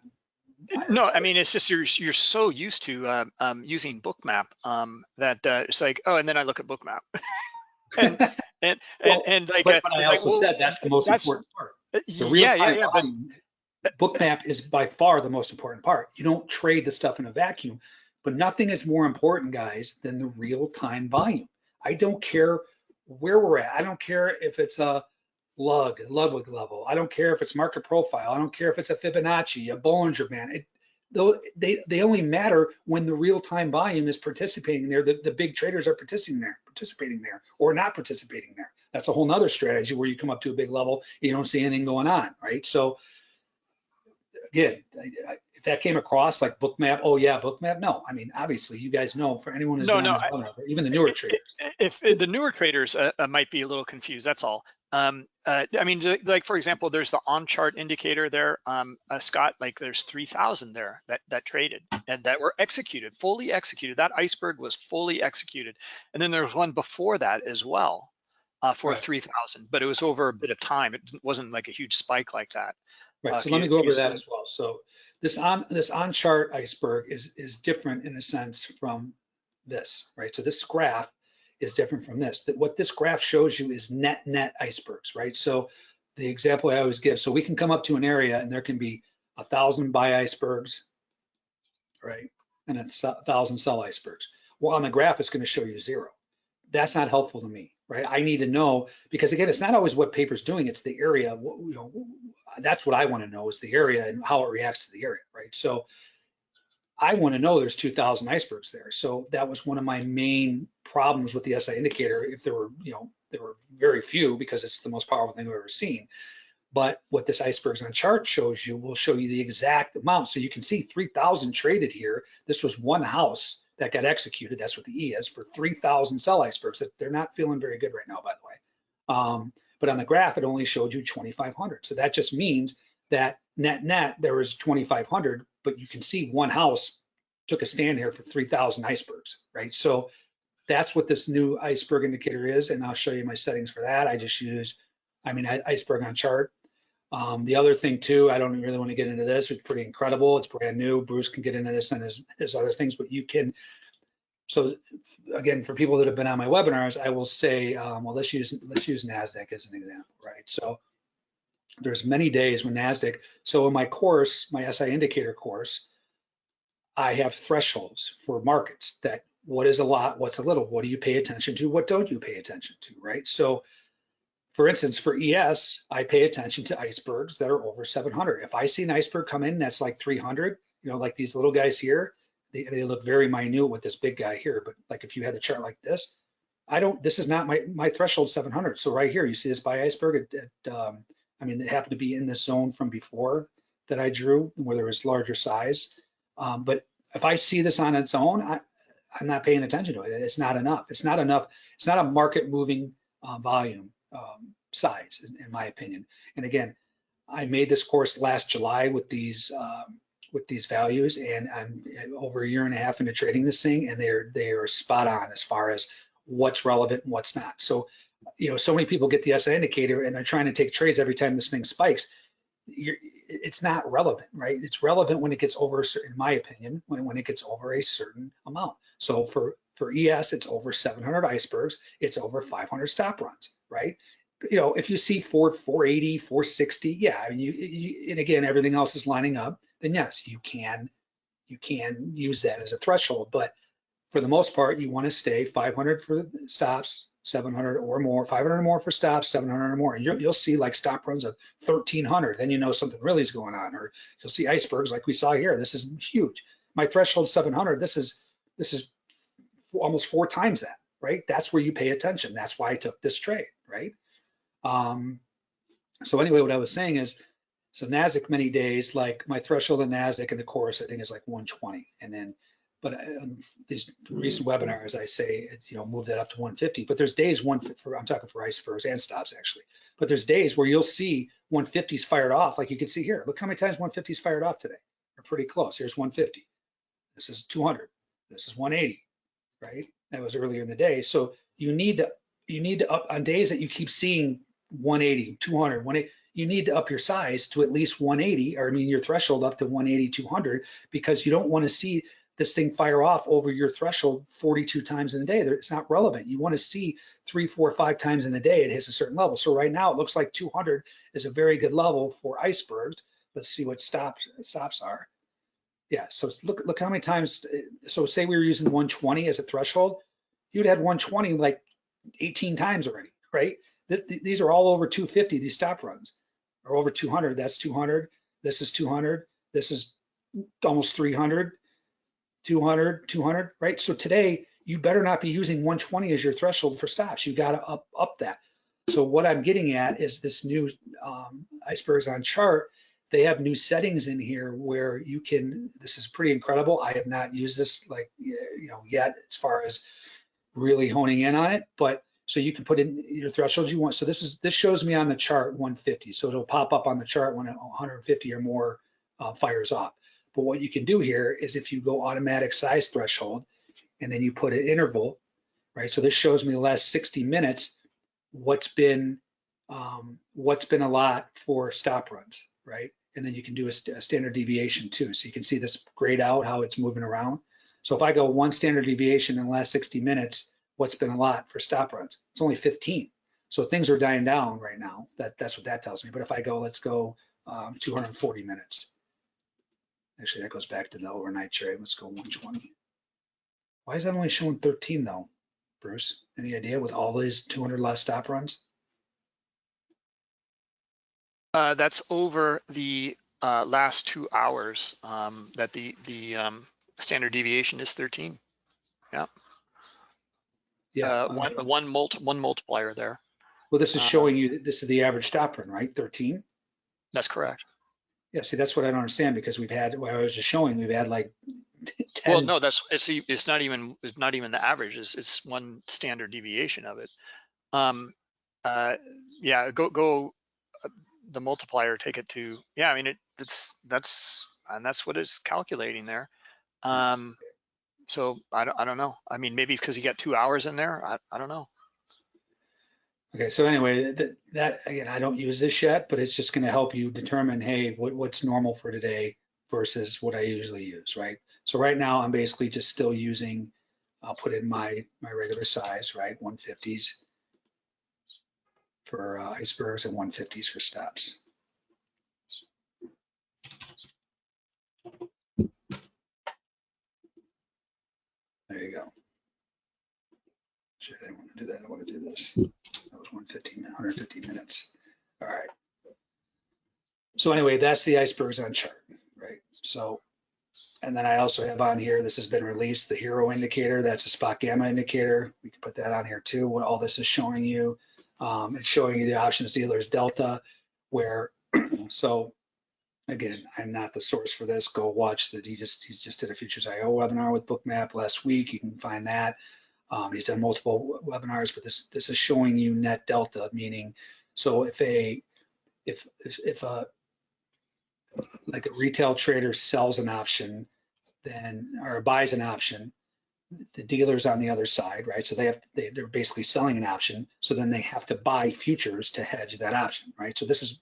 No, I mean, it's just you're you're so used to uh, um, using Bookmap um, that uh, it's like, oh, and then I look at Bookmap. and, and, well, and, and like, but, uh, but I like, also well, said that's the most that's- important part. uh, The real yeah, yeah, yeah. But, Bookmap is by far the most important part. You don't trade the stuff in a vacuum, but nothing is more important, guys, than the real time volume. I don't care where we're at. I don't care if it's a lug, Ludwig level. I don't care if it's market profile. I don't care if it's a Fibonacci, a Bollinger Band. It, though they, they only matter when the real time volume is participating there. The, the big traders are participating there, participating there, or not participating there. That's a whole nother strategy where you come up to a big level, you don't see anything going on, right? So again, I, that came across like bookmap, oh yeah, bookmap. No, I mean, obviously you guys know for anyone who's No, no, I- even the newer traders. if if the newer traders uh, uh, might be a little confused, that's all. Um, uh, I mean, like for example, there's the on chart indicator there, um, uh, Scott. Like there's 3,000 there that that traded and that were executed, fully executed. That iceberg was fully executed, and then there was one before that as well uh, for Right. 3,000, but it was over a bit of time. It wasn't like a huge spike like that. Right, Uh, so let me go over that as well. So this on this on chart iceberg is is different in a sense from this, right? So this graph is different from this. That what this graph shows you is net net icebergs, right? So the example I always give, so we can come up to an area and there can be a thousand buy icebergs, right? And a thousand sell icebergs. Well, on the graph, it's going to show you zero. That's not helpful to me, right? I need to know, because again, it's not always what paper's doing, it's the area, you know, that's what I want to know is the area and how it reacts to the area, right? So I want to know there's 2,000 icebergs there. So that was one of my main problems with the SI indicator. If there were, you know, there were very few because it's the most powerful thing I've ever seen. But what this icebergs on chart shows you will show you the exact amount. So you can see 3,000 traded here. This was one house that got executed. That's what the E is for 3,000 cell icebergs. That They're not feeling very good right now, by the way. Um, but on the graph, it only showed you 2,500. So that just means that net net there was 2,500, but you can see one house took a stand here for 3,000 icebergs, right? So that's what this new iceberg indicator is, and I'll show you my settings for that. I just use, I mean, iceberg on chart. Um, the other thing too, I don't really want to get into this. It's pretty incredible. It's brand new. Bruce can get into this and his, his other things, but you can. So again, for people that have been on my webinars, I will say, um, well, let's use let's use Nasdaq as an example, right? So there's many days when Nasdaq. So in my course, my SI indicator course, I have thresholds for markets that what is a lot, what's a little, what do you pay attention to, what don't you pay attention to, right? So for instance, for ES, I pay attention to icebergs that are over 700. If I see an iceberg come in that's like 300, you know, like these little guys here, they, they look very minute with this big guy here. But like if you had the chart like this, I don't, this is not my, my threshold 700. So right here, you see this buy iceberg at, at um, I mean, it happened to be in this zone from before that I drew where there was larger size. Um, but if I see this on its own, I, I'm not paying attention to it. It's not enough. It's not enough. It's not a market moving uh, volume um, size, in, in, my opinion. And again, I made this course last July with these um, with these values, and I'm over a year and a half into trading this thing, and they're they are spot on as far as what's relevant and what's not. So, you know, so many people get the SI indicator and they're trying to take trades every time this thing spikes. You're, it's not relevant, right? It's relevant when it gets over, a certain, in my opinion, when, when it gets over a certain amount. So for, for ES, it's over 700 icebergs, it's over 500 stop runs, right? You know, if you see 4, 480, 460, yeah, I mean, you, you, and again, everything else is lining up, then yes, you can, you can use that as a threshold. But for the most part, you want to stay 500 for stops, 700 or more, 500 or more for stops, 700 or more. And you'll, you'll see like stop runs of 1300. Then you know something really is going on. Or you'll see icebergs like we saw here. This is huge. My threshold 700. This is this is almost four times that. Right. That's where you pay attention. That's why I took this trade. Right. Um, so anyway, what I was saying is, so Nasdaq many days, like my threshold in Nasdaq in the course, I think is like 120, and then but um, these recent webinars, I say, you know, move that up to 150. But there's days one for I'm talking for ice icebergs and stops actually. But there's days where you'll see 150s fired off, like you can see here. Look how many times 150s fired off today. They're pretty close. Here's 150. This is 200. This is 180. Right? That was earlier in the day. So you need to you need to up on days that you keep seeing 180, 200, 180 you need to up your size to at least 180 or I mean your threshold up to 180, 200 because you don't want to see this thing fire off over your threshold 42 times in a day. It's not relevant. You want to see three, four, five times in a day it hits a certain level. So right now it looks like 200 is a very good level for icebergs. Let's see what stops stops are. Yeah, so look look how many times. Uh, so say we were using 120 as a threshold, you'd had 120 like 18 times already, right? These are all over 250. These stop runs are over 200. That's 200. This is 200. This is almost 300. 200, 200, right? So today you better not be using 120 as your threshold for stops. You got to up up that. So what I'm getting at is this new um, icebergs on chart. They have new settings in here where you can. This is pretty incredible. I have not used this like you know yet as far as really honing in on it, but so you can put in your thresholds you want. So this is this shows me on the chart 150. So it'll pop up on the chart when 150 or more uh, fires off. But what you can do here is if you go automatic size threshold and then you put an interval, right? So this shows me the last 60 minutes, what's been um, what's been a lot for stop runs, right? And then you can do a, st a, standard deviation too. So you can see this grayed out, how it's moving around. So if I go one standard deviation in the last 60 minutes, what's been a lot for stop runs? It's only 15. So things are dying down right now. That, that's what that tells me. But if I go, let's go um, 240 minutes, Actually, that goes back to the overnight trade. Let's go 120. Why is that only showing 13 though? Bruce? Any idea with all these 200 less stop runs? Uh, that's over the uh, last two hours um, that the the um, standard deviation is 13. Yeah. Uh, one one multi, one multiplier there. Well, this is uh, showing you, that this is the average stop run, right? 13? That's correct. Yeah, see, that's what I don't understand because we've had, what I was just showing, we've had like 10. Well, no, that's it's it's not even it's not even the average. It's it's one standard deviation of it. Um, uh, yeah, go go uh, the multiplier. Take it to yeah. I mean it. That's that's and that's what it's calculating there. Um, so I don't I don't know. I mean maybe it's because you got two hours in there. I I don't know. Okay, so anyway, that, that, again, I don't use this yet, but it's just gonna help you determine, hey, what, what's normal for today versus what I usually use, right? So right now, I'm basically just still using, I'll put in my, my regular size, right, 150s for uh, icebergs and 150s for steps. There you go. Shit, I didn't want to do that. I want to do this. That was 115, 150 minutes. All right. So anyway, that's the icebergs on chart, right? So, and then I also have on here, this has been released, the HIRO indicator, that's a SpotGamma indicator. We can put that on here too, what all this is showing you. Um, it's showing you the options dealers delta, where, so again, I'm not the source for this. Go watch that. he just, he's just did a Futures IO webinar with Bookmap last week. You can find that. Um, he's done multiple webinars, but this this is showing you net delta, meaning so if a if if, if a like a retail trader sells an option, then or buys an option, the dealer's on the other side, right? So they have they, they're basically selling an option, so then they have to buy futures to hedge that option, right? So this is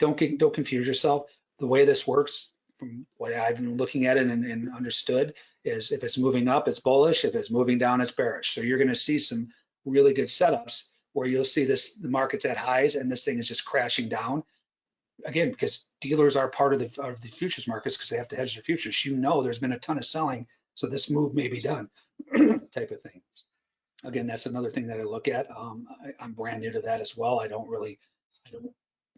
don't get don't confuse yourself. The way this works, from what I've been looking at it and, and understood, is if it's moving up, it's bullish. If it's moving down, it's bearish. So you're going to see some really good setups where you'll see this the market's at highs and this thing is just crashing down. Again, because dealers are part of the of the futures markets because they have to hedge their futures. You know, there's been a ton of selling, so this move may be done, type of thing. Again, that's another thing that I look at. Um, I, I'm brand new to that as well. I don't really, I don't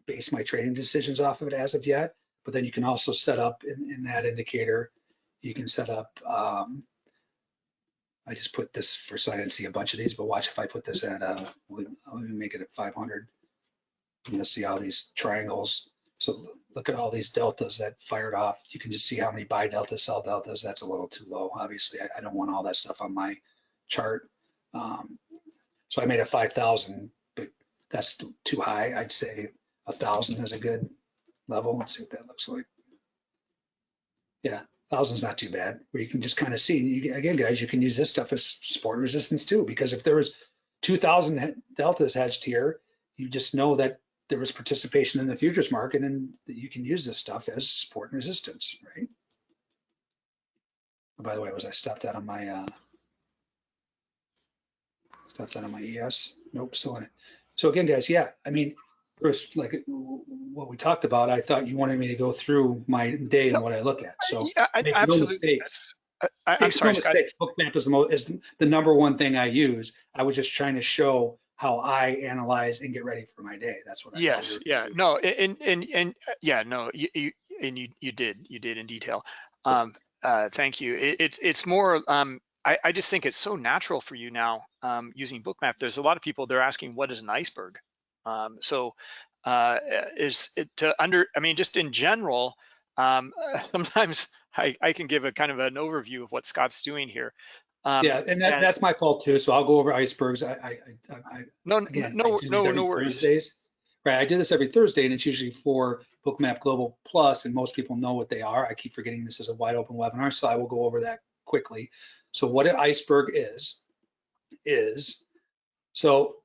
base my trading decisions off of it as of yet. But then you can also set up in, in that indicator you can set up, um, I just put this for, so I didn't see a bunch of these, but watch if I put this at, uh, we- I'll make it at 500. You know, see all these triangles. So look at all these deltas that fired off. You can just see how many buy deltas, sell deltas. That's a little too low. Obviously, I, I don't want all that stuff on my chart. Um, so I made a 5,000, but that's too high. I'd say a thousand is a good level. Let's see what that looks like. Yeah, thousand's not too bad. Where you can just kind of see. You, again, guys, you can use this stuff as support resistance too, because if there was 2,000 deltas hedged here, you just know that there was participation in the futures market, and you can use this stuff as support and resistance, right? Oh, by the way, was I stopped out on my uh, stopped out on my ES? Nope, still in it. So again, guys, yeah, I mean, Bruce, like what we talked about, I thought you wanted me to go through my day and what I look at. So yeah, I, make no mistakes. That's- I, I'm make sorry, no mistakes. Bookmap is the most, is the number one thing I use. I was just trying to show how I analyze and get ready for my day. That's what I. Yes, yeah, doing. no, and, and, and, uh, yeah, no, you, you, and you, you did, you did in detail. Um, uh, thank you. It, it's, it's more, um, I, I just think it's so natural for you now, um, using Bookmap. There's a lot of people, they're asking, what is an iceberg? Um, so, uh, is it to under, I mean, just in general, um, sometimes I, I can give a kind of an overview of what Scott's doing here. Um, Yeah, and that, and- that's my fault too. So I'll go over icebergs. I, I, I, I No, again, no, I no, no worries. Thursdays. Right, I do this every Thursday and it's usually for Bookmap Global Plus and most people know what they are. I keep forgetting this is a wide open webinar, so I will go over that quickly. So what an iceberg is, is, so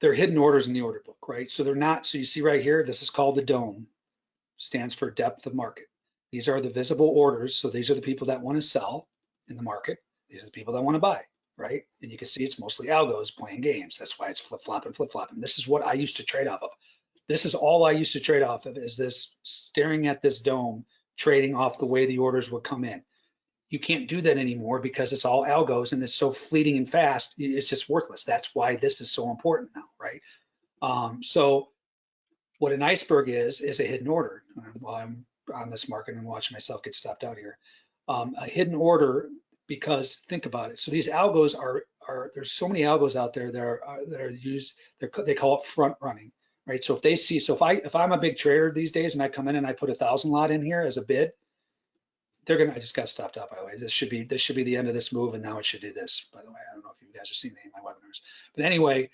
they're hidden orders in the order book, right? So they're not, so you see right here, this is called the DOME, stands for depth of market. These are the visible orders. So these are the people that want to sell in the market. These are the people that want to buy, right? And you can see it's mostly algos playing games. That's why it's flip flopping, flip flopping. This is what I used to trade off of. This is all I used to trade off of is this staring at this dome, trading off the way the orders would come in. You can't do that anymore because it's all algos and it's so fleeting and fast. It's just worthless. That's why this is so important now, right? Um, so what an iceberg is, is a hidden order. While I'm on this market and watching myself get stopped out here. Um, a hidden order because think about it. So these algos are, are there's so many algos out there that are, are that are used, they call it front running, right? So if they see, so if I if I'm a big trader these days and I come in and I put a thousand lot in here as a bid, they're gonna. I just got stopped out by the way. This should be this should be the end of this move, and now it should do this. By the way, I don't know if you guys are seeing any of my webinars, but anyway,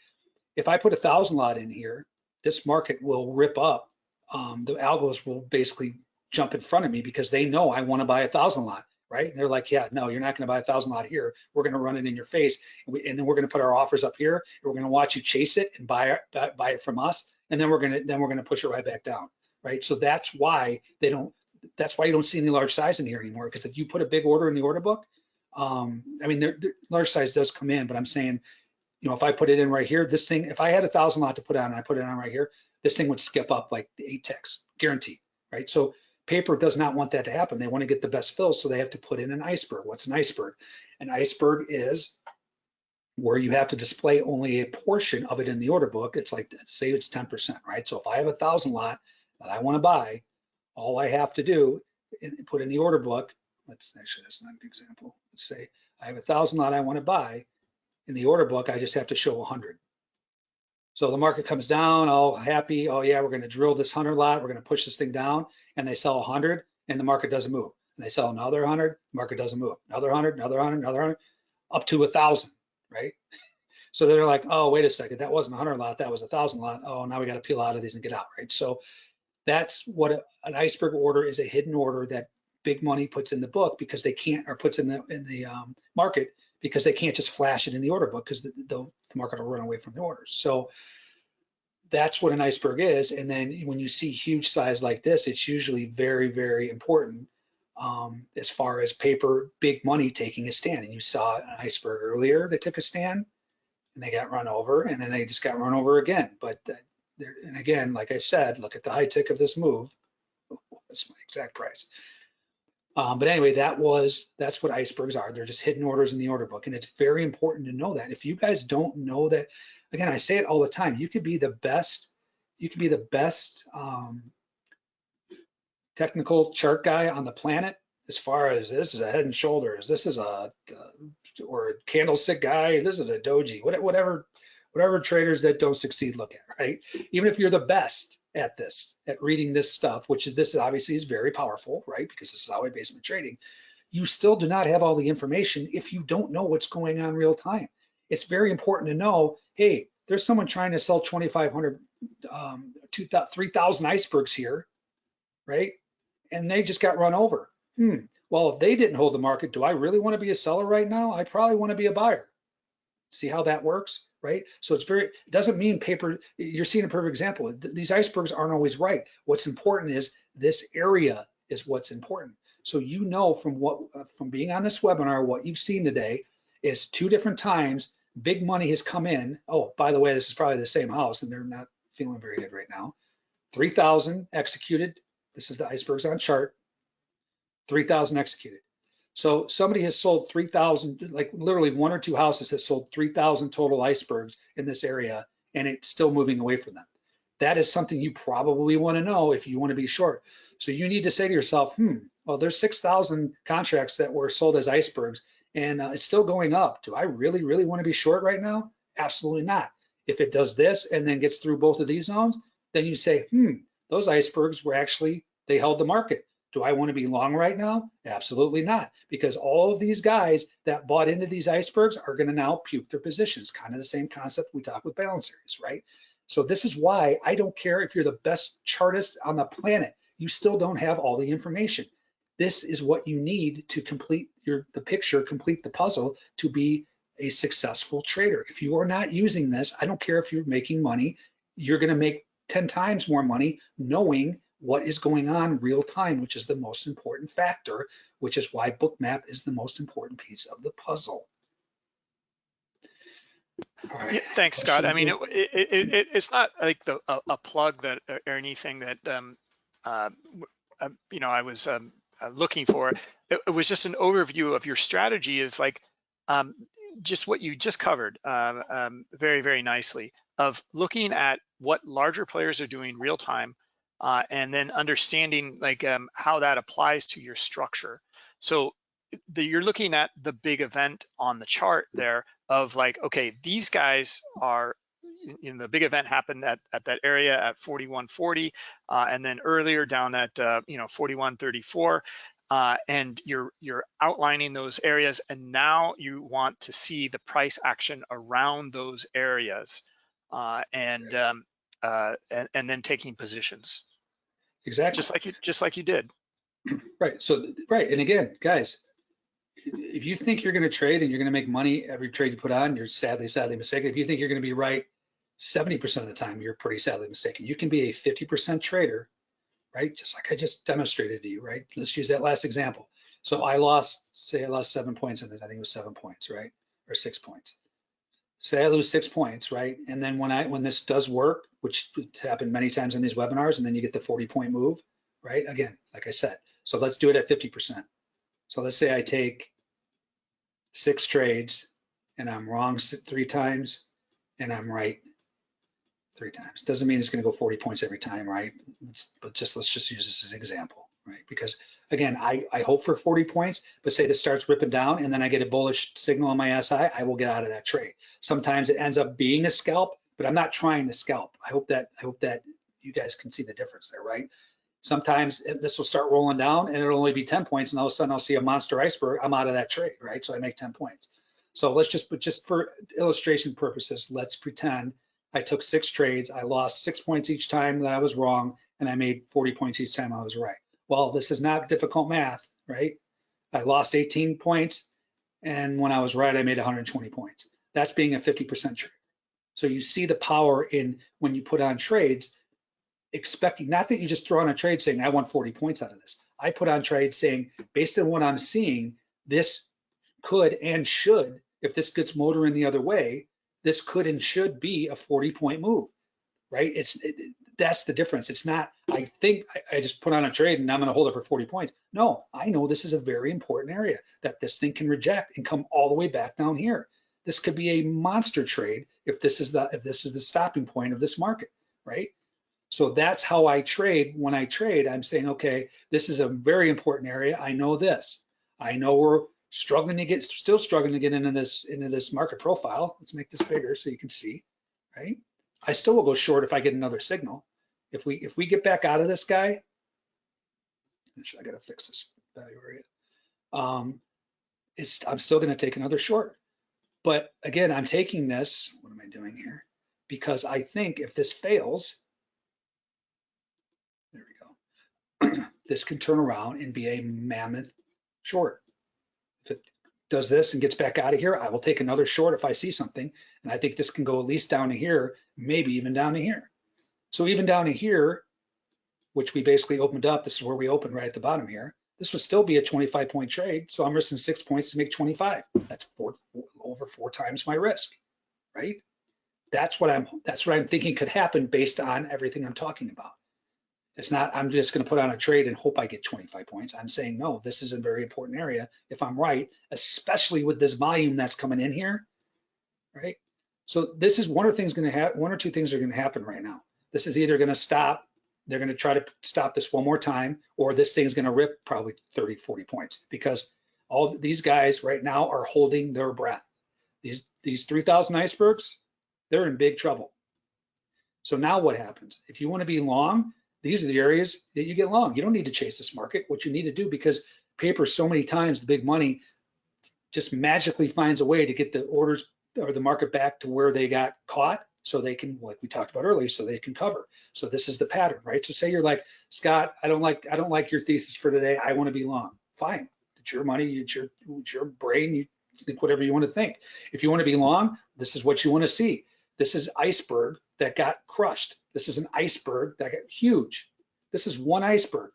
if I put a thousand lot in here, this market will rip up. Um, the algos will basically jump in front of me because they know I want to buy a thousand lot, right? And they're like, yeah, no, you're not going to buy a thousand lot here. We're going to run it in your face, and, we, and then we're going to put our offers up here, we're going to watch you chase it and buy buy it from us, and then we're going to then we're going to push it right back down, right? So that's why they don't. That's why you don't see any large size in here anymore. Because if you put a big order in the order book, um, I mean, there, large size does come in, but I'm saying, you know, if I put it in right here, this thing, if I had a thousand lot to put on, and I put it on right here, this thing would skip up like eight ticks, guaranteed, right? So paper does not want that to happen. They want to get the best fill, so they have to put in an iceberg. What's an iceberg? An iceberg is where you have to display only a portion of it in the order book. It's like, say it's 10%, right? So if I have a thousand lot that I want to buy, all I have to do put in the order book, let's actually, that's not a good example. Let's say I have a thousand lot I want to buy. In the order book, I just have to show 100. So the market comes down, all happy. Oh yeah, we're going to drill this 100 lot. We're going to push this thing down, and they sell 100, and the market doesn't move. And they sell another 100, market doesn't move. Another 100, another 100, another 100, up to a thousand, right? So they're like, oh wait a second, that wasn't a 100 lot, that was a thousand lot. Oh, now we got to peel out of these and get out, right? So that's what a, an iceberg order is—a hidden order that big money puts in the book because they can't, or puts in the in the um, market because they can't just flash it in the order book because the, the, the, market will run away from the orders. So that's what an iceberg is. And then when you see huge size like this, it's usually very, very important um, as far as paper, big money taking a stand. And you saw an iceberg earlier that took a stand and they got run over and then they just got run over again. But uh, and again, like I said, look at the high tick of this move. That's my exact price. Um, but anyway, that was that's what icebergs are. They're just hidden orders in the order book, and it's very important to know that. If you guys don't know that, again, I say it all the time. You could be the best. You could be the best um, technical chart guy on the planet as far as this is a head and shoulders, this is a uh, or a candlestick guy, this is a doji, whatever whatever traders that don't succeed look at, right? Even if you're the best at this, at reading this stuff, which is this obviously is very powerful, right? Because this is how always basement trading. You still do not have all the information if you don't know what's going on real time. It's very important to know, hey, there's someone trying to sell 2,500, um, 3,000 icebergs here, right? And they just got run over. Hmm. Well, if they didn't hold the market, do I really want to be a seller right now? I probably want to be a buyer. See how that works? right? So it's very, it doesn't mean paper, you're seeing a perfect example. These icebergs aren't always right. What's important is this area is what's important. So you know from what, uh, from being on this webinar, what you've seen today is two different times big money has come in. Oh, by the way, this is probably the same house and they're not feeling very good right now. 3,000 executed. This is the icebergs on chart. 3,000 executed. So somebody has sold 3,000, like literally one or two houses has sold 3,000 total icebergs in this area, and it's still moving away from them. That is something you probably want to know if you want to be short. So you need to say to yourself, hmm, well, there's 6,000 contracts that were sold as icebergs, and uh, it's still going up. Do I really, really want to be short right now? Absolutely not. If it does this and then gets through both of these zones, then you say, hmm, those icebergs were actually, they held the market. Do I want to be long right now? Absolutely not, because all of these guys that bought into these icebergs are going to now puke their positions. Kind of the same concept we talk with balance areas, right? So this is why I don't care if you're the best chartist on the planet, you still don't have all the information. This is what you need to complete your the picture, complete the puzzle to be a successful trader. If you are not using this, I don't care if you're making money, you're going to make 10 times more money knowing what is going on real time, which is the most important factor, which is why Bookmap is the most important piece of the puzzle. Yeah, thanks, Scott. I mean, it, it, it, it's not like the a, a, plug that or anything that um, uh, uh, you know I was um, uh, looking for. It, it, was just an overview of your strategy of like um, just what you just covered um, um, very, very nicely of looking at what larger players are doing real time uh, and then understanding like um, how that applies to your structure. So the, you're looking at the big event on the chart there of like, okay, these guys are you know, the big event happened at, at that area at 4140, uh, and then earlier down at uh, you know 4134, uh, and you're you're outlining those areas, and now you want to see the price action around those areas, uh, and, um, uh, and and then taking positions. Exactly. Just like you just like you did. Right. So right, and again, guys, if you think you're going to trade and you're going to make money every trade you put on, you're sadly, sadly mistaken. If you think you're going to be right 70% of the time, you're pretty sadly mistaken. You can be a 50% trader, right? Just like I just demonstrated to you, right? Let's use that last example. So I lost, say I lost seven points in this, I think it was seven points, right? Or six points. Say I lose six points, right? And then when I when this does work, which happened many times in these webinars, and then you get the 40 point move, right? Again, like I said. So let's do it at 50%. So let's say I take six trades and I'm wrong three times and I'm right three times. Doesn't mean it's going to go 40 points every time, right? It's, but just let's just use this as an example, right? Because again, I, I hope for 40 points, but say this starts ripping down and then I get a bullish signal on my SI, I will get out of that trade. Sometimes it ends up being a scalp, but I'm not trying to scalp. I hope that I hope that you guys can see the difference there, right? Sometimes eh, this will start rolling down and it'll only be 10 points and all of a sudden I'll see a monster iceberg. I'm out of that trade, right? So I make 10 points. So let's just, but just for illustration purposes, let's pretend I took six trades. I lost six points each time that I was wrong, and I made 40 points each time I was right. Well, this is not difficult math, right? I lost 18 points, and when I was right, I made 120 points. That's being a 50% trade. So you see the power in when you put on trades, expecting, not that you just throw on a trade saying, I want 40 points out of this. I put on trades saying, based on what I'm seeing, this could and should, if this gets motoring the other way, this could and should be a 40 point move, right? It's it, that's the difference. It's not, I think I, I just put on a trade and I'm going to hold it for 40 points. No, I know this is a very important area that this thing can reject and come all the way back down here. This could be a monster trade if this is the if this is the stopping point of this market, right? So that's how I trade. When I trade, I'm saying, okay, this is a very important area. I know this. I know we're struggling to get, still struggling to get into this, into this market profile. Let's make this bigger so you can see, right? I still will go short if I get another signal. If we, if we get back out of this guy, I gotta fix this value area. Um, it's, I'm still gonna take another short. But again, I'm taking this, what am I doing here? Because I think if this fails, there we go, this can turn around and be a mammoth short If it does this and gets back out of here, I will take another short if I see something. And I think this can go at least down to here, maybe even down to here. So even down to here, which we basically opened up, this is where we opened right at the bottom here. This would still be a 25 point trade. So I'm risking six points to make 25. That's four, four, over four times my risk, right? That's what I'm, that's what I'm thinking could happen based on everything I'm talking about. It's not, I'm just going to put on a trade and hope I get 25 points. I'm saying, no, this is a very important area if I'm right, especially with this volume that's coming in here, right? So this is one of the things going to happen, one or two things are going to happen right now. This is either going to stop, they're going to try to stop this one more time, or this thing is going to rip probably 30, 40 points because all these guys right now are holding their breath. These, these 3,000 icebergs, they're in big trouble. So now what happens? If you want to be long, these are the areas that you get long. You don't need to chase this market. What you need to do, because paper so many times, the big money just magically finds a way to get the orders or the market back to where they got caught so they can, like we talked about earlier, so they can cover. So this is the pattern, right? So say you're like, Scott, I don't like, I don't like your thesis for today. I want to be long. Fine. It's your money. It's your, it's your brain. You think whatever you want to think. If you want to be long, this is what you want to see. This is iceberg that got crushed. This is an iceberg that got huge. This is one iceberg,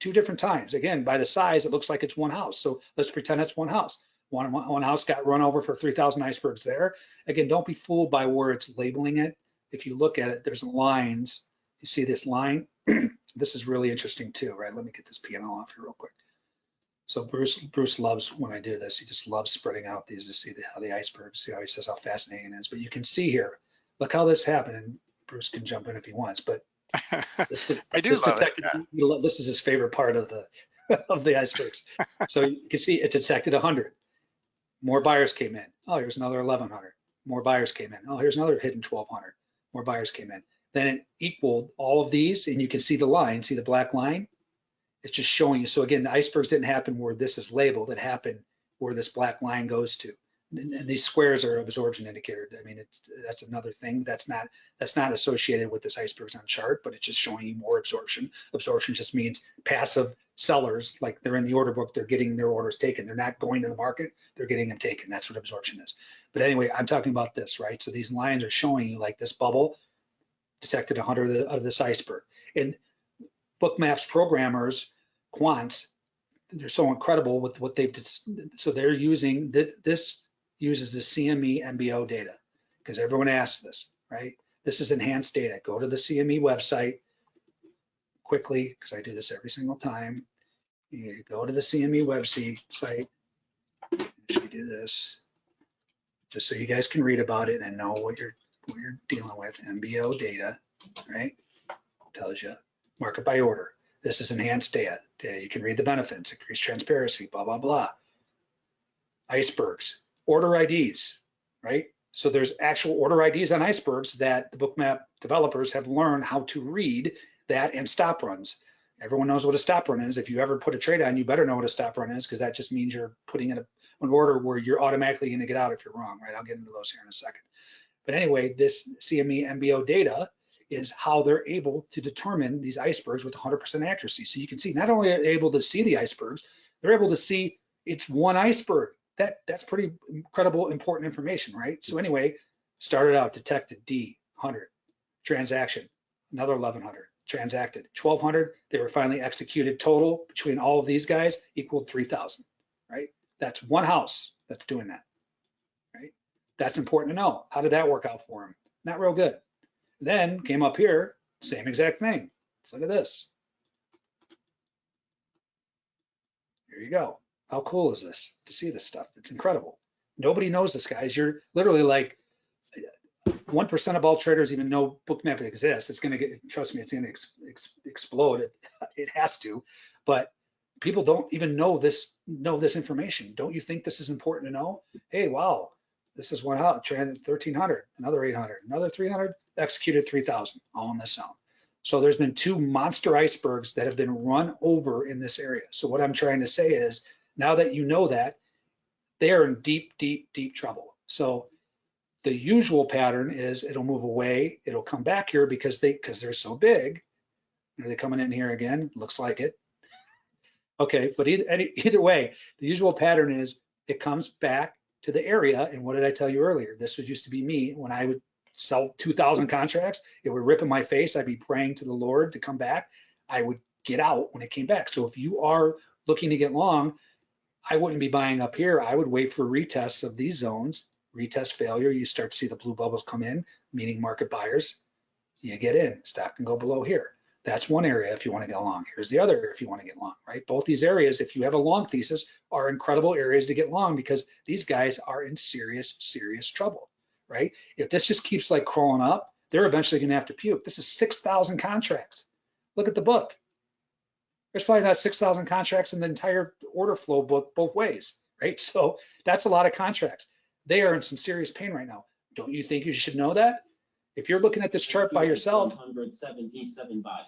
two different times. Again, by the size, it looks like it's one house. So let's pretend it's one house. One, one house got run over for 3,000 icebergs there. Again, don't be fooled by where it's labeling it. If you look at it, there's lines. You see this line? This is really interesting too, right? Let me get this P&L off here real quick. So Bruce, Bruce loves when I do this. He just loves spreading out these to see the, how the iceberg, see how he says how fascinating it is. But you can see here, look how this happened. And Bruce can jump in if he wants, but this, I do this love it. yeah. this is his favorite part of the of the icebergs. so you can see it detected 100. More buyers came in. Oh, here's another 1100. More buyers came in. Oh, here's another hidden 1200. More buyers came in. Then it equaled all of these, and you can see the line. See the black line? It's just showing you. So again, the icebergs didn't happen where this is labeled. It happened where this black line goes to. And, these squares are absorption indicator. I mean, it's that's another thing. That's not that's not associated with this icebergs on chart, but it's just showing you more absorption. Absorption just means passive sellers, like they're in the order book, they're getting their orders taken. They're not going to the market, they're getting them taken. That's what absorption is. But anyway, I'm talking about this, right? So these lines are showing you like this bubble detected 100 of, the, of this iceberg. And Bookmaps programmers, quants, they're so incredible with what they've, so they're using, th- this uses the CME MBO data because everyone asks this, right? This is enhanced data. Go to the CME website quickly, because I do this every single time. You go to the CME website, we do this? Just so you guys can read about it and know what you're, what you're dealing with. MBO data, right? Tells you market by order. This is enhanced data. Data you can read the benefits, increased transparency, blah, blah, blah. Icebergs, order IDs, right? So there's actual order IDs on icebergs that the bookmap developers have learned how to read that and stop runs. Everyone knows what a stop run is. If you ever put a trade on, you better know what a stop run is because that just means you're putting in a, an order where you're automatically going to get out if you're wrong, right? I'll get into those here in a second. But anyway, this CME MBO data is how they're able to determine these icebergs with 100% accuracy. So you can see not only are they able to see the icebergs, they're able to see it's one iceberg. That that's pretty incredible, important information, right? So anyway, started out detected D 100 transaction, another 1100 transacted, 1200. They were finally executed. Total between all of these guys equaled 3000, right? That's one house that's doing that, right? That's important to know. How did that work out for them? Not real good. Then came up here, same exact thing. Let's look at this. Here you go. How cool is this to see this stuff? It's incredible. Nobody knows this, guys. You're literally like 1% of all traders even know bookmap exists. It's going to get, trust me, it's going to ex, ex, explode. It, it has to, but people don't even know this, know this information. Don't you think this is important to know? Hey, wow, this is one out, 1300, another 800, another 300, executed 3000, all in this zone. So there's been two monster icebergs that have been run over in this area. So what I'm trying to say is, now that you know that, they're in deep, deep, deep trouble. So the usual pattern is it'll move away, it'll come back here because they because they're so big. Are they coming in here again? Looks like it. Okay, but either any, either way, the usual pattern is it comes back to the area. And what did I tell you earlier? This was used to be me when I would sell 2,000 contracts. It would rip in my face. I'd be praying to the Lord to come back. I would get out when it came back. So if you are looking to get long, I wouldn't be buying up here. I would wait for retests of these zones. Retest failure, you start to see the blue bubbles come in, meaning market buyers. You get in. Stock can go below here. That's one area if you want to get long. Here's the other if you want to get long, right? Both these areas, if you have a long thesis, are incredible areas to get long because these guys are in serious, serious trouble, right? If this just keeps like crawling up, they're eventually going to have to puke. This is 6,000 contracts. Look at the book. There's probably not 6,000 contracts in the entire order flow book both ways, right? So that's a lot of contracts. They are in some serious pain right now. Don't you think you should know that? If you're looking at this chart by yourself, 177 buy.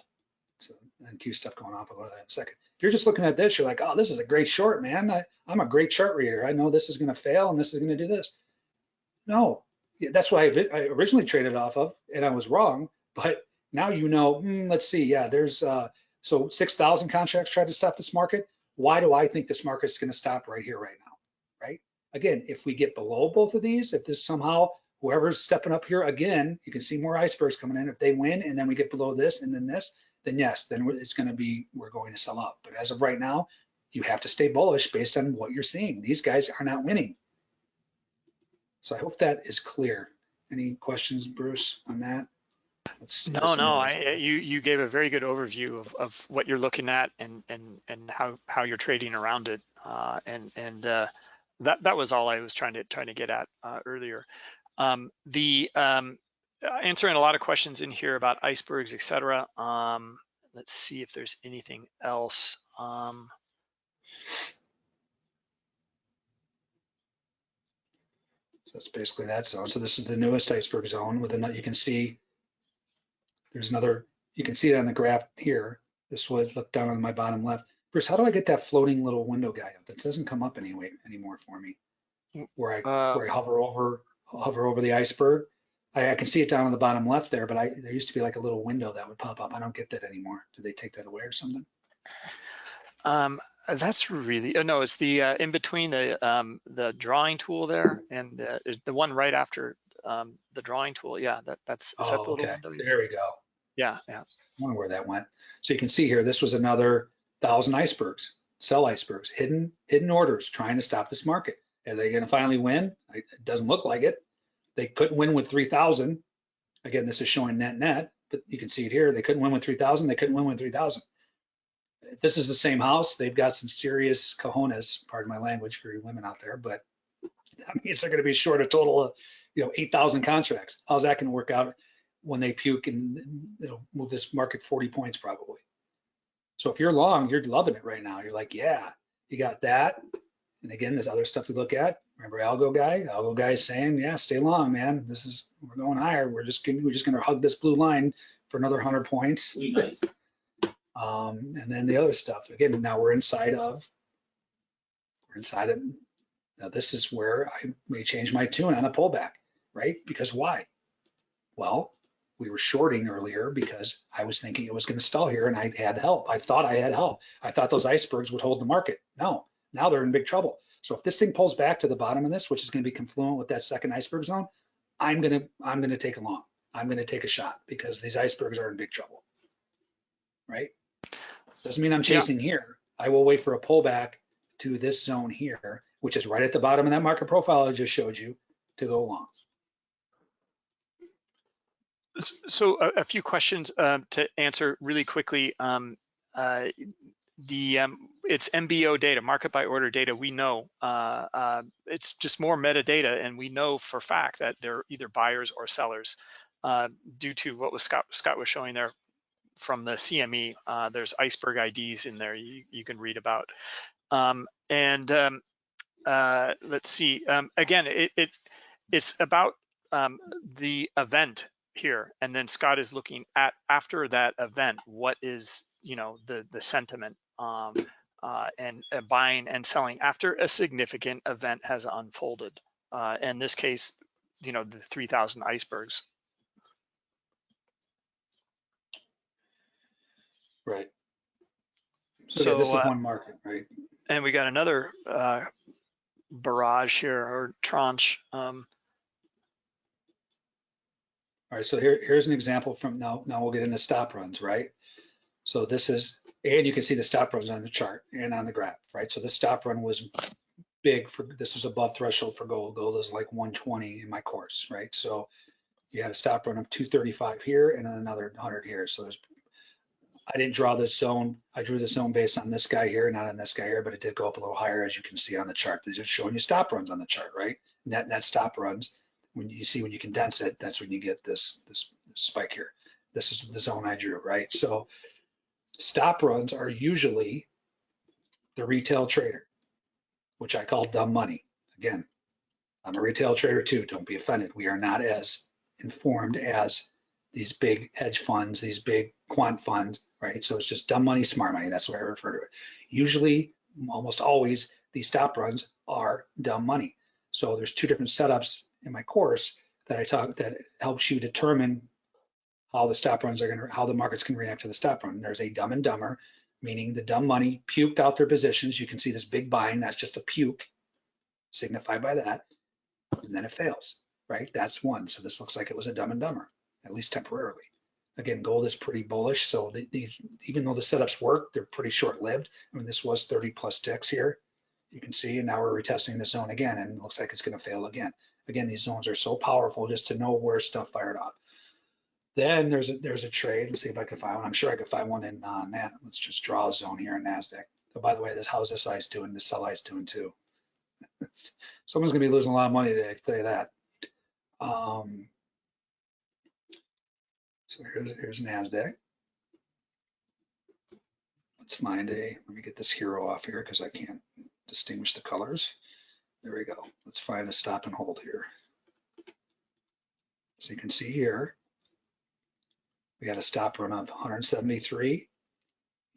so and Q stuff going off, I'll go to that in a second. If you're just looking at this, you're like, oh, this is a great short, man. I, I'm a great chart reader. I know this is going to fail and this is going to do this. No, that's what I, I originally traded off of, and I was wrong. But now you know. hmm, let's see. Yeah, there's uh, so 6,000 contracts tried to stop this market. Why do I think this market's going to stop right here, right now? Right? Again, if we get below both of these, if this somehow whoever's stepping up here again, you can see more icebergs coming in. If they win and then we get below this and then this, then yes, then it's going to be we're going to sell up. But as of right now, you have to stay bullish based on what you're seeing. These guys are not winning. So I hope that is clear. Any questions, Bruce, on that? Let's- No, let's- no, I, you, you gave a very good overview of, of what you're looking at and, and, and how, how you're trading around it. Uh, and, and, uh, that, that was all I was trying to, trying to get at, uh, earlier. Um, the, um, answering a lot of questions in here about icebergs, etc. Um, let's see if there's anything else. Um, So it's basically that zone. So this is the newest iceberg zone with another, you can see there's another, you can see it on the graph here. This would look down on my bottom left. Bruce, how do I get that floating little window guy up? It doesn't come up anyway anymore for me. Where I, Uh, where I hover over, hover over the iceberg. I, I can see it down on the bottom left there, but I, there used to be like a little window that would pop up. I don't get that anymore. Do they take that away or something? Um, that's really, uh, no, it's the, uh, in between the, um, the drawing tool there and the, the one right after, um, the drawing tool. Yeah, that, that's, is that Oh, little okay. There we go. Yeah, yeah. I wonder where that went. So you can see here, this was another thousand icebergs, sell icebergs, hidden, hidden orders trying to stop this market. Are they going to finally win? It doesn't look like it. They couldn't win with 3,000. Again, this is showing net net, but you can see it here. They couldn't win with 3,000. They couldn't win with 3,000. If this is the same house, they've got some serious cojones, pardon my language for you women out there, but that means they're going to be short a total of, you know, 8,000 contracts. How's that going to work out when they puke and it'll move this market 40 points probably. So if you're long, you're loving it right now. You're like, yeah, you got that. And again, there's other stuff we look at. Remember Algo guy? Algo guy is saying, yeah, stay long, man. This is, we're going higher. We're just gonna, we're just going to hug this blue line for another 100 points. Nice. Um, and then the other stuff, again, now we're inside of, we're inside of, now this is where I may change my tune on a pullback, right? Because why? Well, we were shorting earlier because I was thinking it was going to stall here and I had help. I thought I had help. I thought those icebergs would hold the market. No, now they're in big trouble. So if this thing pulls back to the bottom of this, which is going to be confluent with that second iceberg zone, I'm going to, I'm going to take a long. I'm going to take a shot because these icebergs are in big trouble. Right? Doesn't mean I'm Yeah. chasing here. I will wait for a pullback to this zone here, which is right at the bottom of that market profile I just showed you to go long. So a, a few questions um, to answer really quickly. Um, uh, the um, it's MBO data, market by order data. We know uh, uh, it's just more metadata, and we know for fact that they're either buyers or sellers uh, due to what was Scott Scott was showing there from the CME. Uh, there's iceberg IDs in there you, you can read about. Um, and um, uh, let's see. Um, again, it, it it's about um, the event here and then scott is looking at after that event what is you know the the sentiment um uh and uh, buying and selling after a significant event has unfolded uh in this case you know the 3000 icebergs Right. So, yeah, this is uh, one market, right? and we got another uh barrage here or tranche um All right, so here, here's an example from now, now we'll get into stop runs, right? So this is, and you can see the stop runs on the chart and on the graph, right? So the stop run was big for, this was above threshold for gold. Gold is like 120 in my course, right? So you had a stop run of 235 here and then another 100 here. So there's, I didn't draw this zone. I drew the zone based on this guy here, not on this guy here, but it did go up a little higher as you can see on the chart. These are showing you stop runs on the chart, right? Net, net stop runs when you see when you condense it, that's when you get this, this spike here. This is the zone I drew, right? So stop runs are usually the retail trader, which I call dumb money. Again, I'm a retail trader too. Don't be offended. We are not as informed as these big hedge funds, these big quant funds, right? So it's just dumb money, smart money. That's what I refer to it. Usually, almost always, these stop runs are dumb money. So there's two different setups in my course that I talk that helps you determine how the stop runs are going to, how the markets can react to the stop run. There's a dumb and dumber, meaning the dumb money puked out their positions. You can see this big buying, that's just a puke signified by that. And then it fails, right? That's one. So this looks like it was a dumb and dumber, at least temporarily. Again, gold is pretty bullish. So th- these, even though the setups work, they're pretty short lived. I mean, this was 30 plus ticks here. You can see, and now we're retesting the zone again, and looks like it's going to fail again. Again, these zones are so powerful just to know where stuff fired off. Then there's a, there's a trade. Let's see if I can find one. I'm sure I could find one in uh, Nat. Let's just draw a zone here in NASDAQ. Oh, by the way, this how's this ice doing? This sell ice doing too. Someone's gonna be losing a lot of money today, I can tell you that. Um, so here's, here's NASDAQ. Let's find a, let me get this HIRO off here because I can't distinguish the colors. There we go. Let's find a stop and hold here. So you can see here, we got a stop run of 173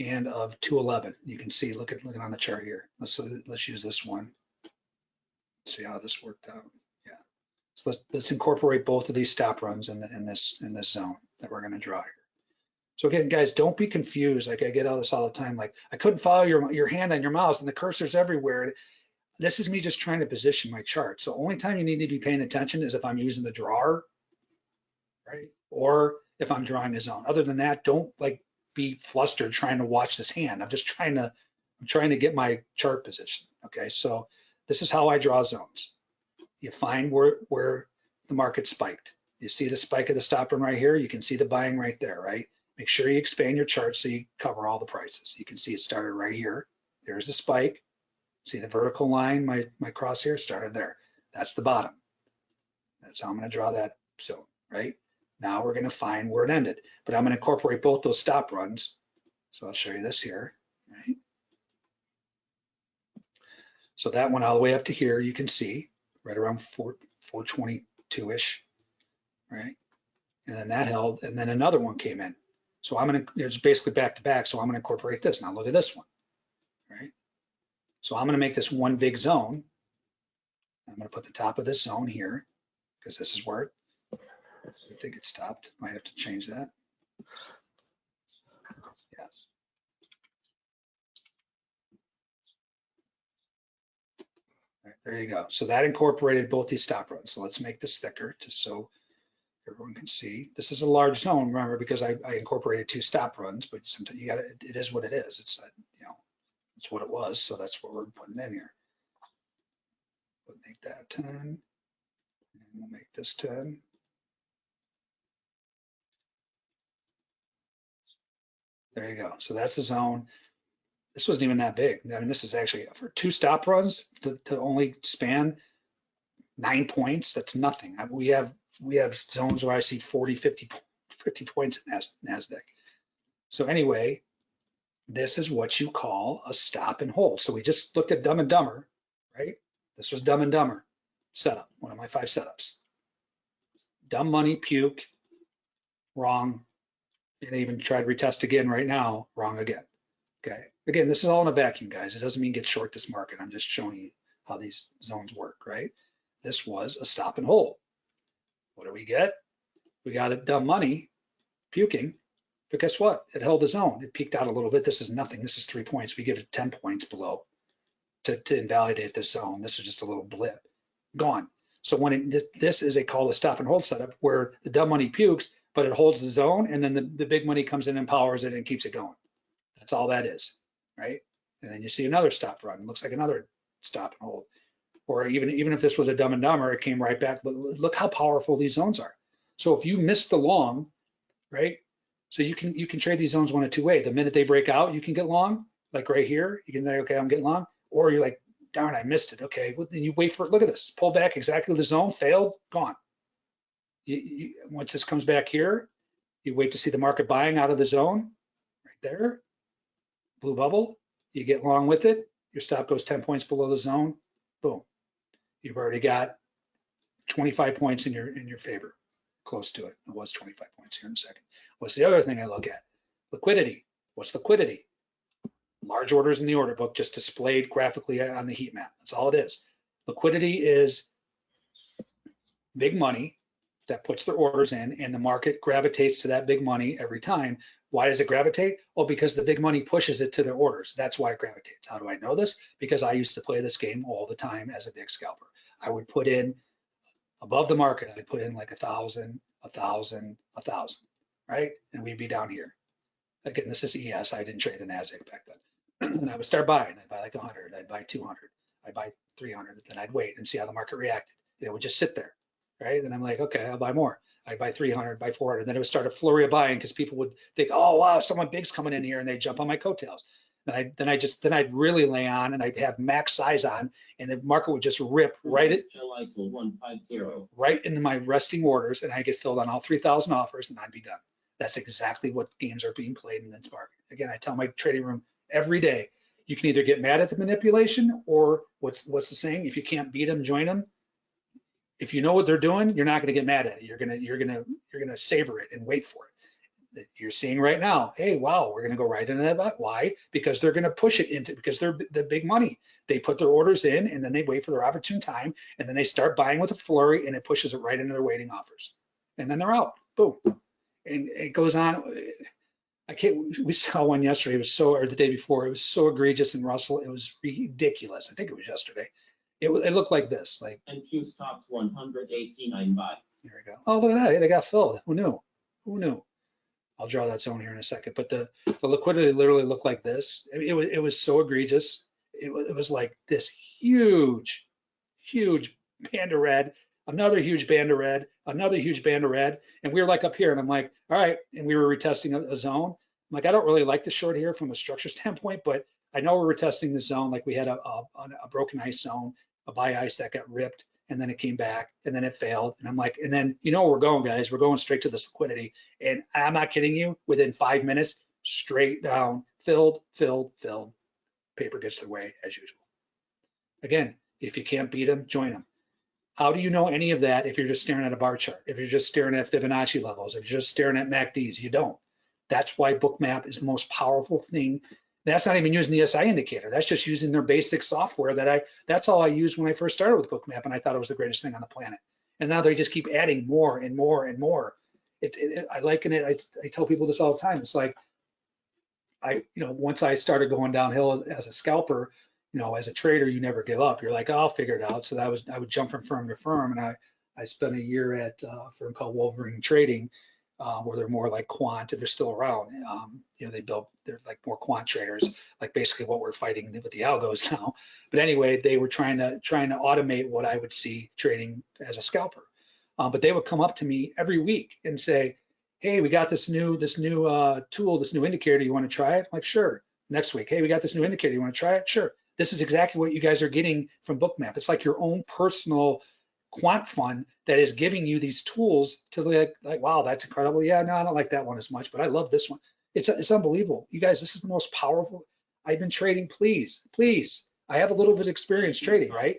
and of 211. You can see, look at, looking on the chart here. Let's, let's use this one. See how this worked out. So let's, let's incorporate both of these stop runs in, the, in this in this zone that we're going to draw here. So again, guys, don't be confused. Like I get all this all the time. Like I couldn't follow your your hand on your mouse and the cursor's everywhere. This is me just trying to position my chart. So only time you need to be paying attention is if I'm using the drawer, right? Or if I'm drawing a zone. Other than that, don't like be flustered trying to watch this hand. I'm just trying to I'm trying to get my chart position. Okay, so this is how I draw zones. You find where where the market spiked. You see the spike of the stop run right here. You can see the buying right there, right? Make sure you expand your chart so you cover all the prices. You can see it started right here. There's the spike. See the vertical line, my, my crosshair started there. That's the bottom. That's how I'm gonna draw that zone, right? Now we're gonna find where it ended, but I'm gonna incorporate both those stop runs. So I'll show you this here, right? So that went all the way up to here, you can see, right around 4, 422-ish, right? And then that held, and then another one came in. So I'm gonna, it's basically back to back, so I'm gonna incorporate this. Now look at this one, right? So I'm gonna make this one big zone. I'm gonna put the top of this zone here, because this is where it, I think it stopped. Might have to change that. Yes. Right, there you go. So that incorporated both these stop runs. So let's make this thicker just so everyone can see. This is a large zone, remember, because I, I incorporated two stop runs, but sometimes you got to, it is what it is. It's, uh, you know, it's what it was. So that's what we're putting in here. We'll make that 10 and we'll make this 10. There you go. So that's the zone. This wasn't even that big. I mean, this is actually for two stop runs to, to only span nine points. That's nothing. I- We have we have zones where I see 40, 50, 50 points in Nas- NASDAQ. So anyway, this is what you call a stop and hold. So we just looked at Dumb and Dumber, right? This was Dumb and Dumber setup, one of my five setups. Dumb money, puke, wrong. And even tried retest again right now, wrong again. Okay, again, this is all in a vacuum, guys. It doesn't mean get short this market. I'm just showing you how these zones work, right? This was a stop and hold. What do we get? We got a dumb money puking, but guess what? It held its own. It peaked out a little bit. This is nothing. This is three points. We give it 10 points below to, to invalidate this zone. This is just a little blip. Gone. So when it, this, this is a call to stop and hold setup where the dumb money pukes, but it holds the zone and then the, the big money comes in and powers it and keeps it going. That's all that is, right? And then you see another stop run. Looks like another stop and hold or even even if this was a dumb and dumber, it came right back. Look, look how powerful these zones are. So if you miss the long, right? So you can you can trade these zones one of two way. The minute they break out, you can get long, like right here. You can say, okay, I'm getting long, or you're like, darn, I missed it. Okay, well, then you wait for it. Look at this, pull back exactly the zone, failed, gone. You, you, once this comes back here, you wait to see the market buying out of the zone, right there, blue bubble. You get long with it. Your stop goes 10 points below the zone. Boom you've already got 25 points in your in your favor, close to it. It was 25 points here in a second. What's the other thing I look at? Liquidity. What's liquidity? Large orders in the order book just displayed graphically on the heat map. That's all it is. Liquidity is big money that puts their orders in and the market gravitates to that big money every time. Why does it gravitate? Well, because the big money pushes it to their orders. That's why it gravitates. How do I know this? Because I used to play this game all the time as a big scalper. I would put in above the market, I'd put in like a thousand, a thousand, a thousand, right? And we'd be down here. Again, this is ES. I didn't trade the NASDAQ back then. and I would start buying. I'd buy like 100, I'd buy 200, I'd buy 300, then I'd wait and see how the market reacted. And it would just sit there, right? And I'm like, okay, I'll buy more. I'd buy 300, buy 400. Then it would start a flurry of buying because people would think, oh, wow, someone big's coming in here and they jump on my coattails. Then I, then I just, then I'd really lay on and I'd have max size on and the market would just rip right, it, ISO one five zero. right into my resting orders and I get filled on all 3,000 offers and I'd be done. That's exactly what games are being played in this market. Again, I tell my trading room every day, you can either get mad at the manipulation or what's what's the saying? If you can't beat them, join them. If you know what they're doing, you're not going to get mad at it. You're gonna you're gonna you're gonna savor it and wait for it. You're seeing right now, hey, wow, we're gonna go right into that. Why? Because they're gonna push it into because they're the big money. They put their orders in and then they wait for their opportune time and then they start buying with a flurry and it pushes it right into their waiting offers. And then they're out. Boom. And it goes on. I can't, we saw one yesterday, it was so, or the day before, it was so egregious in Russell, it was ridiculous. I think it was yesterday. It, it looked like this, like, And Q stocks one hundred eighty-nine buy. there we go. Oh, look at that, they got filled. Who knew? Who knew? I'll draw that zone here in a second, but the, the liquidity literally looked like this. It, it was, it was so egregious. It was, it was like this huge, huge band of red, another huge band of red, another huge band of red. And we were like up here and I'm like, all right. And we were retesting a, a zone. I'm like, I don't really like the short here from a structure standpoint, but I know we're retesting the zone. Like we had a, a, a broken ice zone, a buy ice that got ripped and then it came back and then it failed. And I'm like, and then you know where we're going, guys. We're going straight to this liquidity. And I'm not kidding you, within five minutes, straight down, filled, filled, filled. Paper gets their way as usual. Again, if you can't beat them, join them. How do you know any of that if you're just staring at a bar chart? If you're just staring at Fibonacci levels, if you're just staring at MACDs, you don't. That's why Bookmap is the most powerful thing. That's not even using the SI indicator. That's just using their basic software that I, that's all I used when I first started with Bookmap and I thought it was the greatest thing on the planet. And now they just keep adding more and more and more. It, it, I liken it, I, I tell people this all the time. It's like, I, you know, once I started going downhill as a scalper, you know, as a trader, you never give up. You're like, oh, I'll figure it out. So that was, I would jump from firm to firm. And I, I spent a year at uh, a firm called Wolverine Trading, uh, where they're more like quant and they're still around. Um, you know, they built, they're like more quant traders, like basically what we're fighting with the algos now. But anyway, they were trying to, trying to automate what I would see trading as a scalper. Um, but they would come up to me every week and say, hey, we got this new, this new uh, tool, this new indicator, you want to try it? I'm like, sure. Next week, hey, we got this new indicator, you want to try it? Sure. This is exactly what you guys are getting from Bookmap. It's like your own personal quant fund that is giving you these tools to like, like, wow, that's incredible. Yeah, no, I don't like that one as much, but I love this one. It's, it's unbelievable. You guys, this is the most powerful. I've been trading, please, please. I have a little bit of experience trading, right?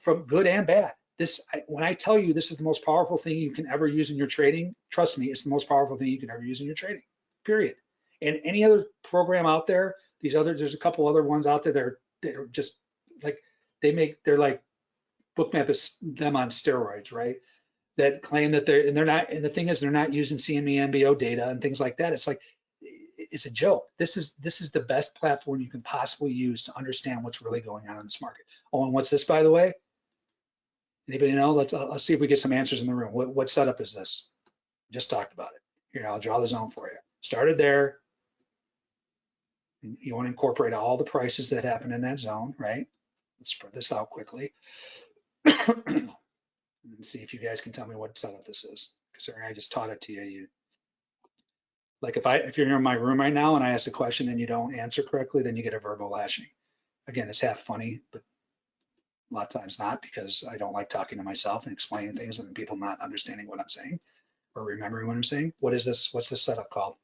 From good and bad. This, when I tell you this is the most powerful thing you can ever use in your trading, trust me, it's the most powerful thing you can ever use in your trading, period. And any other program out there, these other, there's a couple other ones out there that are, that are just like, they make, they're like, Bookmap is them on steroids, right? That claim that they're, and they're not, and the thing is, they're not using CME MBO data and things like that. It's like, it's a joke. This is, this is the best platform you can possibly use to understand what's really going on in this market. Oh, and what's this, by the way? Anybody know? Let's, uh, let's see if we get some answers in the room. What, what setup is this? Just talked about it. Here, I'll draw the zone for you. Started there. You want to incorporate all the prices that happen in that zone, right? Let's spread this out quickly. And see if you guys can tell me what setup this is. Because I just taught it to you, you like if I if you're in my room right now and I ask a question and you don't answer correctly, then you get a verbal lashing. Again, it's half funny, but a lot of times not because I don't like talking to myself and explaining things and people not understanding what I'm saying or remembering what I'm saying. What is this? What's this setup called?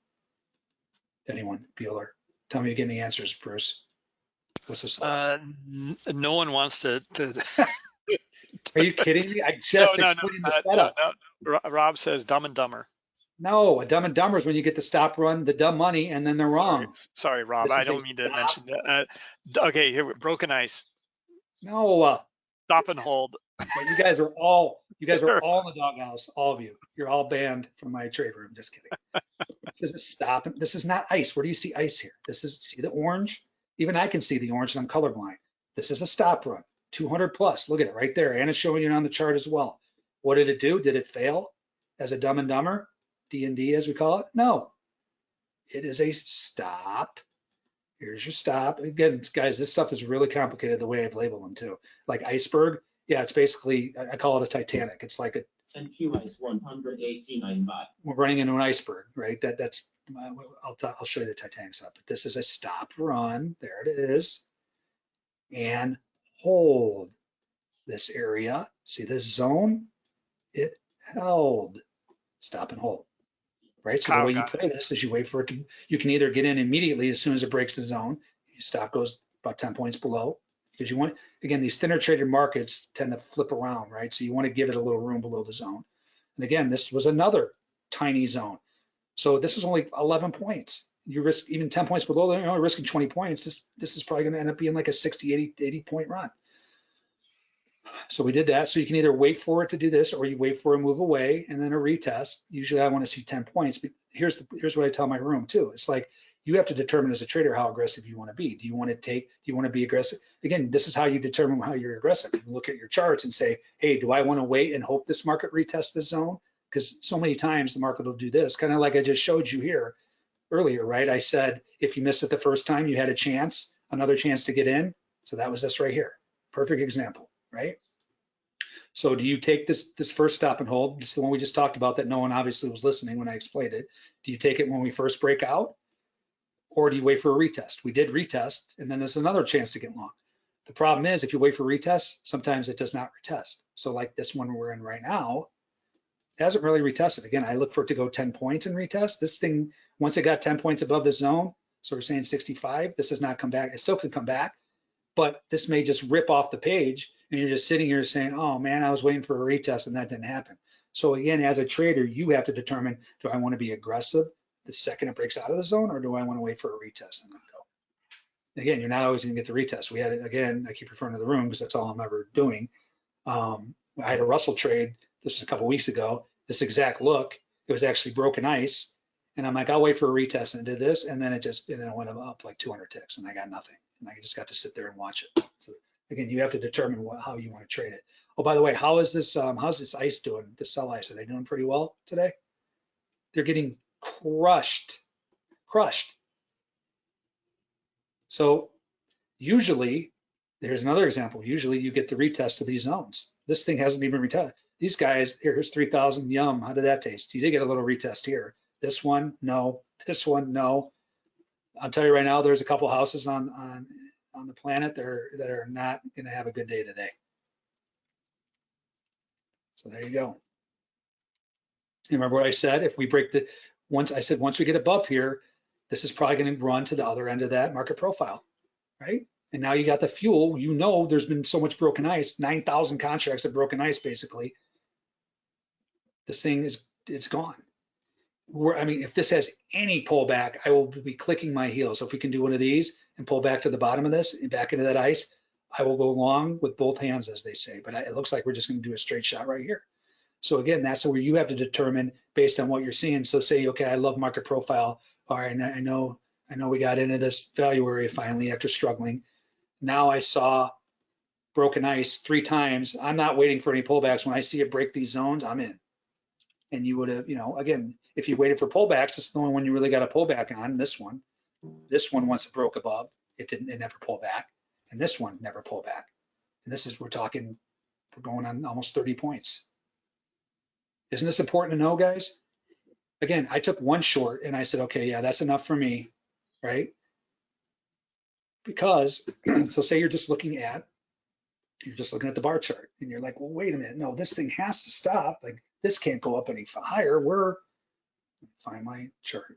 Anyone? Bueller? Tell me you get any answers, Bruce. What's this? Uh, no one wants to, to. Are you kidding me? I No, just no, no, explained uh, the no, setup. no. Rob says dumb and dumber. No, a dumb and dumber is when you get the stop run, the dumb money, and then they're Sorry, wrong. sorry, Rob. This I don't mean to mention that. Uh, okay, here, broken ice. No, uh, Stop and hold. you guys are all, you guys are all in the doghouse, all of you. You're all banned from my trade room. Just kidding. This is a stop. This is not ice. Where do you see ice here? This is, see the orange? Even I can see the orange and I'm colorblind. This is a stop run, 200 plus. Look at it right there. And it's showing you on the chart as well. What did it do? Did it fail as a dumb and dumber? D and D as we call it? No. It is a stop. Here's your stop. Again, guys, this stuff is really complicated the way I've labeled them too. Like iceberg, yeah, it's basically, I call it a Titanic. It's like a, and Q ice one hundred eighty-nine baht. we're running into an iceberg, right? That, that's, I'll, I'll show you the Titanic stuff, but this is a stop run. There it is. And hold this area. See this zone? It held. Stop and hold. Right? So the oh, way you got it. play this is you wait for it to, you can either get in immediately as soon as it breaks the zone. Your stop goes about 10 points below. Because you want, again, these thinner traded markets tend to flip around, right? So you want to give it a little room below the zone. And again, this was another tiny zone. So this was only 11 points. You risk even 10 points below, you're only risking 20 points. This, this is probably going to end up being like a 60, 80, 80 point run. So we did that. So you can either wait for it to do this or you wait for a move away and then a retest. Usually I want to see 10 points, but here's the, here's what I tell my room too. It's like you have to determine as a trader how aggressive you want to be. Do you want to take, do you want to be aggressive? Again, this is how you determine how you're aggressive. You look at your charts and say, hey, do I want to wait and hope this market retests this zone? Because so many times the market will do this, kind of like I just showed you here earlier, right? I said, if you missed it the first time, you had a chance, another chance to get in. So that was this right here. Perfect example, right? So do you take this, this first stop and hold? This is the one we just talked about that no one obviously was listening when I explained it. Do you take it when we first break out? Or do you wait for a retest? We did retest and then there's another chance to get long. The problem is if you wait for retest, sometimes it does not retest. So like this one we're in right now, hasn't really retested. Again, I look for it to go 10 points and retest. This thing, once it got 10 points above the zone, so we're saying 65, this has not come back. It still could come back, but this may just rip off the page and you're just sitting here saying, oh man, I was waiting for a retest and that didn't happen. So again, as a trader, you have to determine, do I want to be aggressive the second it breaks out of the zone or do I want to wait for a retest and then go? Again, you're not always going to get the retest. We had it again, I keep referring to the room because that's all I'm ever doing. Um, I had a Russell trade, this was a couple weeks ago, this exact look, it was actually broken ice. And I'm like, I'll wait for a retest and it did this. And then it just, and then it went up like 200 ticks and I got nothing. And I just got to sit there and watch it. So again, you have to determine what, how you want to trade it. Oh, by the way, how is this, um, how's this ice doing, the sell ice? Are they doing pretty well today? They're getting crushed, crushed. So usually, there's another example. Usually you get the retest of these zones. This thing hasn't even retested. These guys, here's 3,000, yum, how did that taste? You did get a little retest here. This one, no. This one, no. I'll tell you right now, there's a couple houses on, on, on the planet that are, that are not gonna have a good day today. So there you go. You remember what I said? If we break the, once, I said, once we get above here, this is probably gonna run to the other end of that market profile, right? And now you got the fuel, you know, there's been so much broken ice, 9,000 contracts of broken ice, basically. This thing is, it's gone. We're, I mean, if this has any pullback, I will be clicking my heels. So if we can do one of these and pull back to the bottom of this and back into that ice, I will go long with both hands, as they say. But it looks like we're just gonna do a straight shot right here. So again, that's where you have to determine based on what you're seeing. So say, okay, I love market profile. All right, I know, I know we got into this value area finally after struggling. Now I saw broken ice three times. I'm not waiting for any pullbacks. When I see it break these zones, I'm in. And you would have, you know, again, if you waited for pullbacks, it's the only one you really got a pullback on, this one. This one, once it broke above, it didn't, it never pulled back. And this one never pulled back. And this is, we're talking, we're going on almost 30 points. Isn't this important to know, guys? Again, I took one short and I said, okay, yeah, that's enough for me, right? Because, so say you're just looking at, you're just looking at the bar chart and you're like, well, wait a minute, no, this thing has to stop. Like this can't go up any higher. We're, find my chart.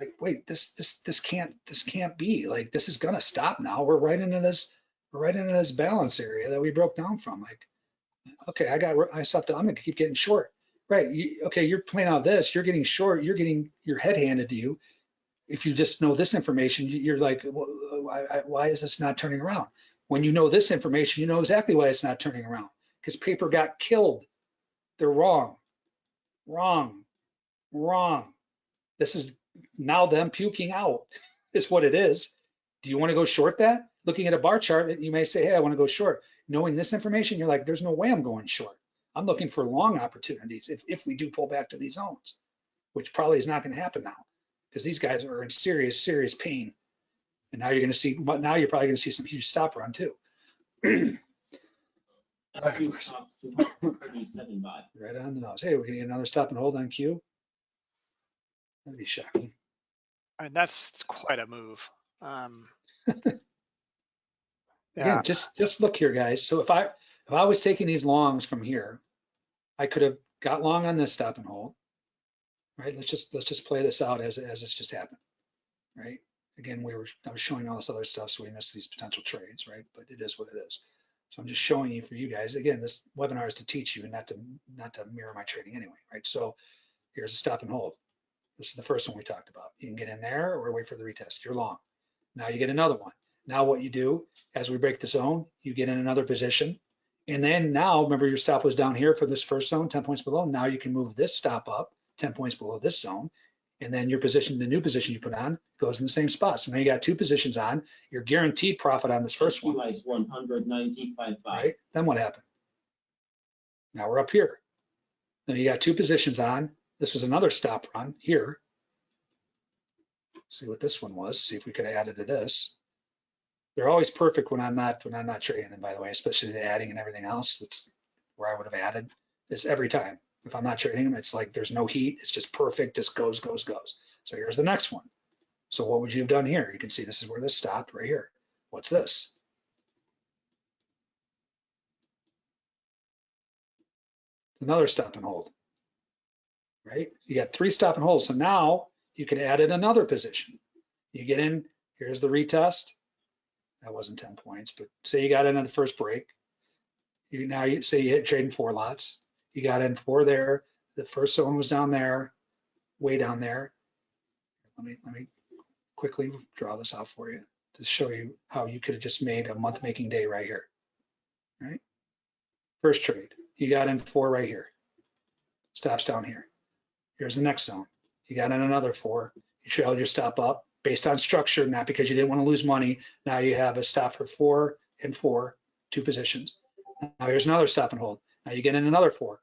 Like, wait, this, this, this can't, this can't be like, this is gonna stop now. We're right into this, we're right into this balance area that we broke down from. Like, okay, I got, I stopped, I'm gonna keep getting short. Right, you, okay, you're playing out this, you're getting short, you're getting your head handed to you. If you just know this information, you- you're like, why, why is this not turning around? When you know this information, you know exactly why it's not turning around, because paper got killed. They're wrong, wrong, wrong. This is now them puking out, is what it is. Do you want to go short that? Looking at a bar chart, you may say, hey, I want to go short. Knowing this information, you're like, there's no way I'm going short. I'm looking for long opportunities if, if we do pull back to these zones, which probably is not going to happen now because these guys are in serious, serious pain. And now you're going to see, now you're probably going to see some huge stop run too. Q stops two hundred thirty-seven baht. Right on the nose. Hey, we're gonna get another stop and hold on cue. That'd be shocking. And that's quite a move. Um, Yeah, just, just look here, guys. So if I, if I was taking these longs from here, I could have got long on this stop and hold. Right, let's just, let's just play this out as, as it's just happened. Right, again, we were, I was showing all this other stuff, so we missed these potential trades, right? But it is what it is. So I'm just showing you for you guys. Again, this webinar is to teach you and not to, not to mirror my trading anyway, right? So here's a stop and hold. This is the first one we talked about. You can get in there or wait for the retest. You're long. Now you get another one. Now what you do, as we break the zone, you get in another position. And then now, remember your stop was down here for this first zone, 10 points below. Now you can move this stop up 10 points below this zone. And then your position, the new position you put on goes in the same spot. So now you got two positions on, you're guaranteed profit on this first one, Q one hundred ninety-five baht. right? Then what happened? Now we're up here. Then you got two positions on. This was another stop run here. See what this one was, see if we could add it to this. They're always perfect when I'm not, when I'm not trading them, by the way, especially the adding and everything else. That's where I would have added this every time. If I'm not trading them, it's like there's no heat. It's just perfect, just goes, goes, goes. So here's the next one. So what would you have done here? You can see this is where this stopped right here. What's this? Another stop and hold. Right? You got three stop and holds. So now you can add in another position. You get in, here's the retest. That wasn't 10 points, but say you got in on the first break. You now you say you hit trading four lots. You got in four there. The first zone was down there, way down there. Let me let me quickly draw this out for you to show you how you could have just made a month making day right here. Right? First trade, you got in four right here. Stops down here. Here's the next zone. You got in another four. You trailed your stop up based on structure, not because you didn't want to lose money. Now you have a stop for four and four, two positions. Now here's another stop and hold. Now you get in another four.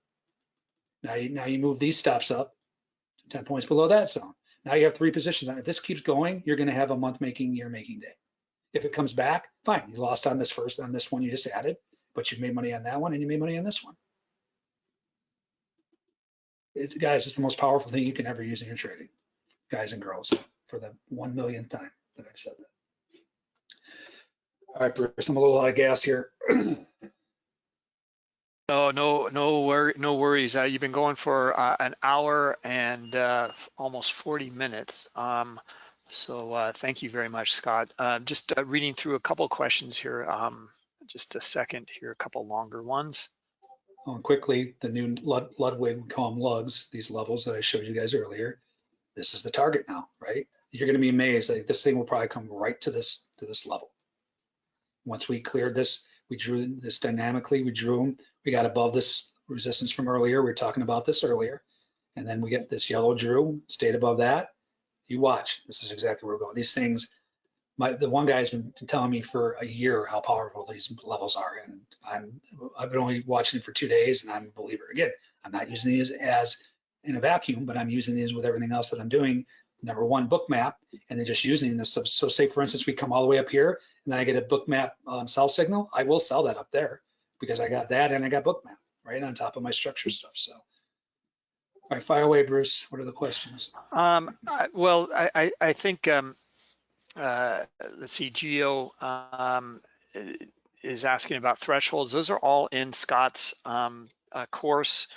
Now you, now you move these stops up 10 points below that zone. Now you have three positions. And if this keeps going, you're going to have a month making, year making day. If it comes back, fine. You lost on this first, on this one you just added, but you've made money on that one and you made money on this one. It's, guys, it's the most powerful thing you can ever use in your trading, guys and girls, for the one millionth time that I've said that. All right, Bruce, I'm a little out of gas here. no, no, no no worries. Uh, you've been going for uh, an hour and uh, almost 40 minutes. Um, so uh, thank you very much, Scott. Uh, just uh, reading through a couple questions here. Um, just a second here, a couple longer ones. Oh, and quickly, the new Lud- Ludwig, we call them lugs, these levels that I showed you guys earlier. This is the target now, right? You're gonna be amazed, like this thing will probably come right to this, to this level. Once we cleared this, we drew this dynamically, we drew them, we got above this resistance from earlier, we were talking about this earlier. And then we get this yellow drew, stayed above that. You watch, this is exactly where we're going. These things, my, the one guy's been telling me for a year how powerful these levels are. And I'm, I've been only watching it for two days and I'm a believer. Again, I'm not using these as in a vacuum, but I'm using these with everything else that I'm doing. Number one, Bookmap, and then just using this. So, so say for instance, we come all the way up here and then I get a Bookmap um, sell signal. I will sell that up there because I got that and I got Bookmap right on top of my structure stuff. So, all right, fire away, Bruce. What are the questions? Um, I- well, I, I, think, um, uh, let's see, Geo, um, is asking about thresholds. Those are all in Scott's, um, uh, course.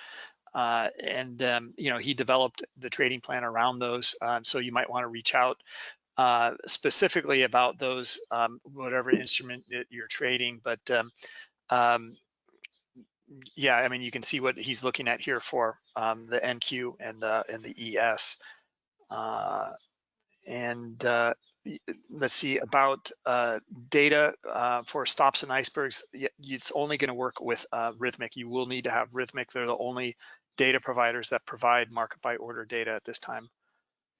Uh, and, um, you know, he developed the trading plan around those. Um, so you might want to reach out, uh, specifically about those, um, whatever instrument you're trading. But, um, um, yeah, I mean, you can see what he's looking at here for um, the NQ and the and the ES. Uh, and uh, let's see about uh, data uh, for stops and icebergs. It's only going to work with uh, Rithmic. You will need to have Rithmic. They're the only data providers that provide market by order data at this time.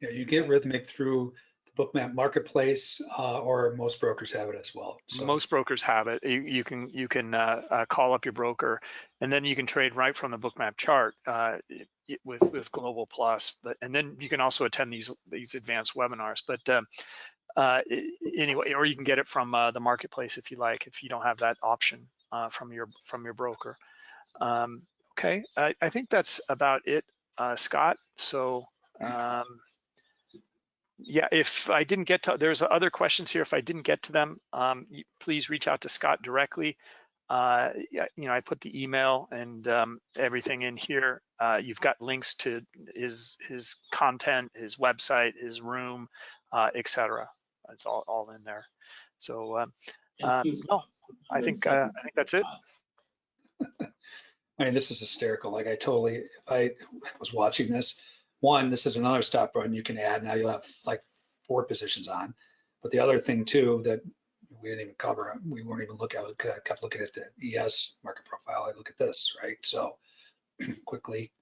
Yeah, you get Rithmic through Bookmap Marketplace, uh, or most brokers have it as well. So Most brokers have it. You, you can you can uh, uh, call up your broker, and then you can trade right from the Bookmap chart uh, with with Global Plus. But and then you can also attend these these advanced webinars. But um, uh, anyway, or you can get it from uh, the marketplace if you like, if you don't have that option. uh, from your from your broker. Um, okay, I, I think that's about it, uh, Scott. So um, yeah, if I didn't get to, there's other questions here. If I didn't get to them, um, please reach out to Scott directly. Uh, yeah, you know, I put the email and um, everything in here. Uh, you've got links to his his content, his website, his room, uh, etc. It's all all in there. So um, you, Um, Scott. I think uh, I think that's it. I mean, this is hysterical. Like I totally, if I was watching this, one, this is another stop run you can add. Now you'll have like four positions on. But the other thing too, that we didn't even cover, we weren't even looking at, I kept looking at the ES market profile. I look at this, right? So quickly,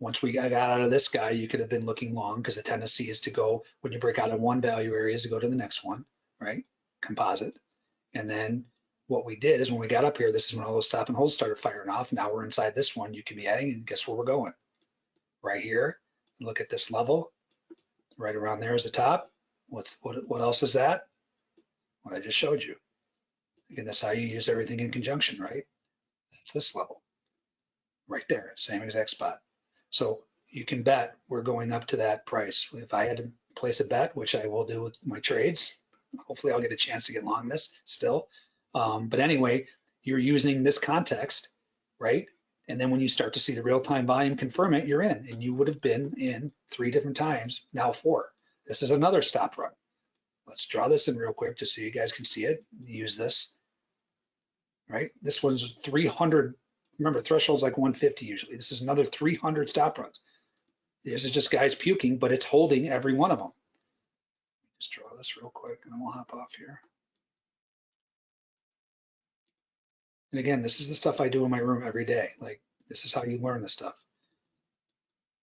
once we got out of this guy, you could have been looking long because the tendency is to go, when you break out of one value area is to go to the next one, right? Composite. And then what we did is when we got up here, this is when all those stop and holds started firing off. Now we're inside this one. You can be adding and guess where we're going? Right here. Look at this level. Right around there is the top. What's what what else is that? What I just showed you. Again, that's how you use everything in conjunction, right? That's this level. Right there, same exact spot. So you can bet we're going up to that price. If I had to place a bet, which I will do with my trades, hopefully I'll get a chance to get long this still. Um, but anyway, you're using this context, right? And then when you start to see the real-time volume confirm it, you're in. And you would have been in three different times, now four. This is another stop run. Let's draw this in real quick just so you guys can see it. Use this, right? This one's 300. Remember, threshold's like 150 usually. This is another 300 stop runs. This is just guys puking, but it's holding every one of them. Just draw this real quick and then we'll hop off here. And again, this is the stuff I do in my room every day. Like, this is how you learn this stuff.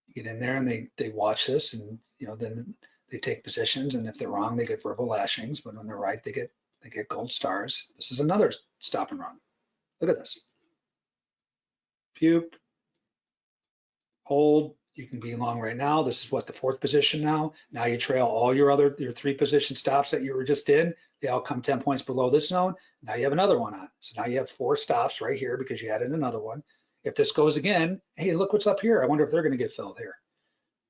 You get in there and they, they watch this and, you know, then they take positions and if they're wrong, they get verbal lashings, but when they're right, they get, they get gold stars. This is another stop and run. Look at this. Puke. Hold, you can be long right now. This is what the fourth position now. Now you trail all your other, your three position stops that you were just in. They all come 10 points below this zone. Now you have another one on. So now you have four stops right here because you added another one. If this goes again, hey, look what's up here. I wonder if they're going to get filled here.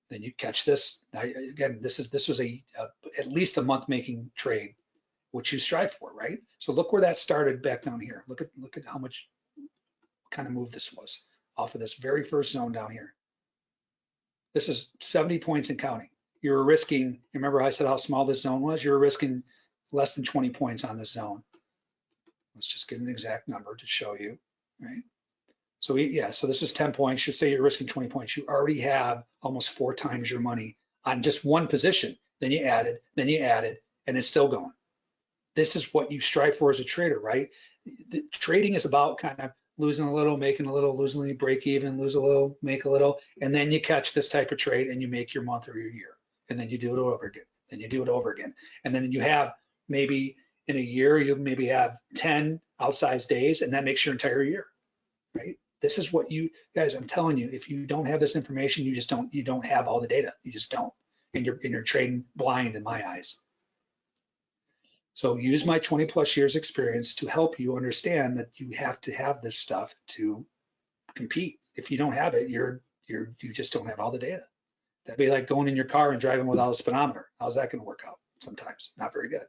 Then you catch this. Now, again, this is this was a, a at least a month making trade, which you strive for, right? So look where that started back down here. Look at look at how much kind of move this was off of this very first zone down here. This is 70 points and counting. You were risking, remember I said how small this zone was? You were risking less than 20 points on this zone. Let's just get an exact number to show you, right? So we, yeah, so this is 10 points. You say you're risking 20 points. You already have almost four times your money on just one position. Then you added, then you added, and it's still going. This is what you strive for as a trader, right? The, trading is about kind of losing a little, making a little, losing little, break even, lose a little, make a little, and then you catch this type of trade and you make your month or your year. And then you do it over again. Then you do it over again. And then you have maybe in a year, you maybe have 10 outsized days and that makes your entire year, right? This is what you guys, I'm telling you, if you don't have this information, you just don't, you don't have all the data. You just don't. And you're, and you're trading blind in my eyes. So use my 20 plus years experience to help you understand that you have to have this stuff to compete. If you don't have it, you're, you're, you just don't have all the data. That'd be like going in your car and driving without a speedometer. How's that gonna work out? Sometimes, not very good.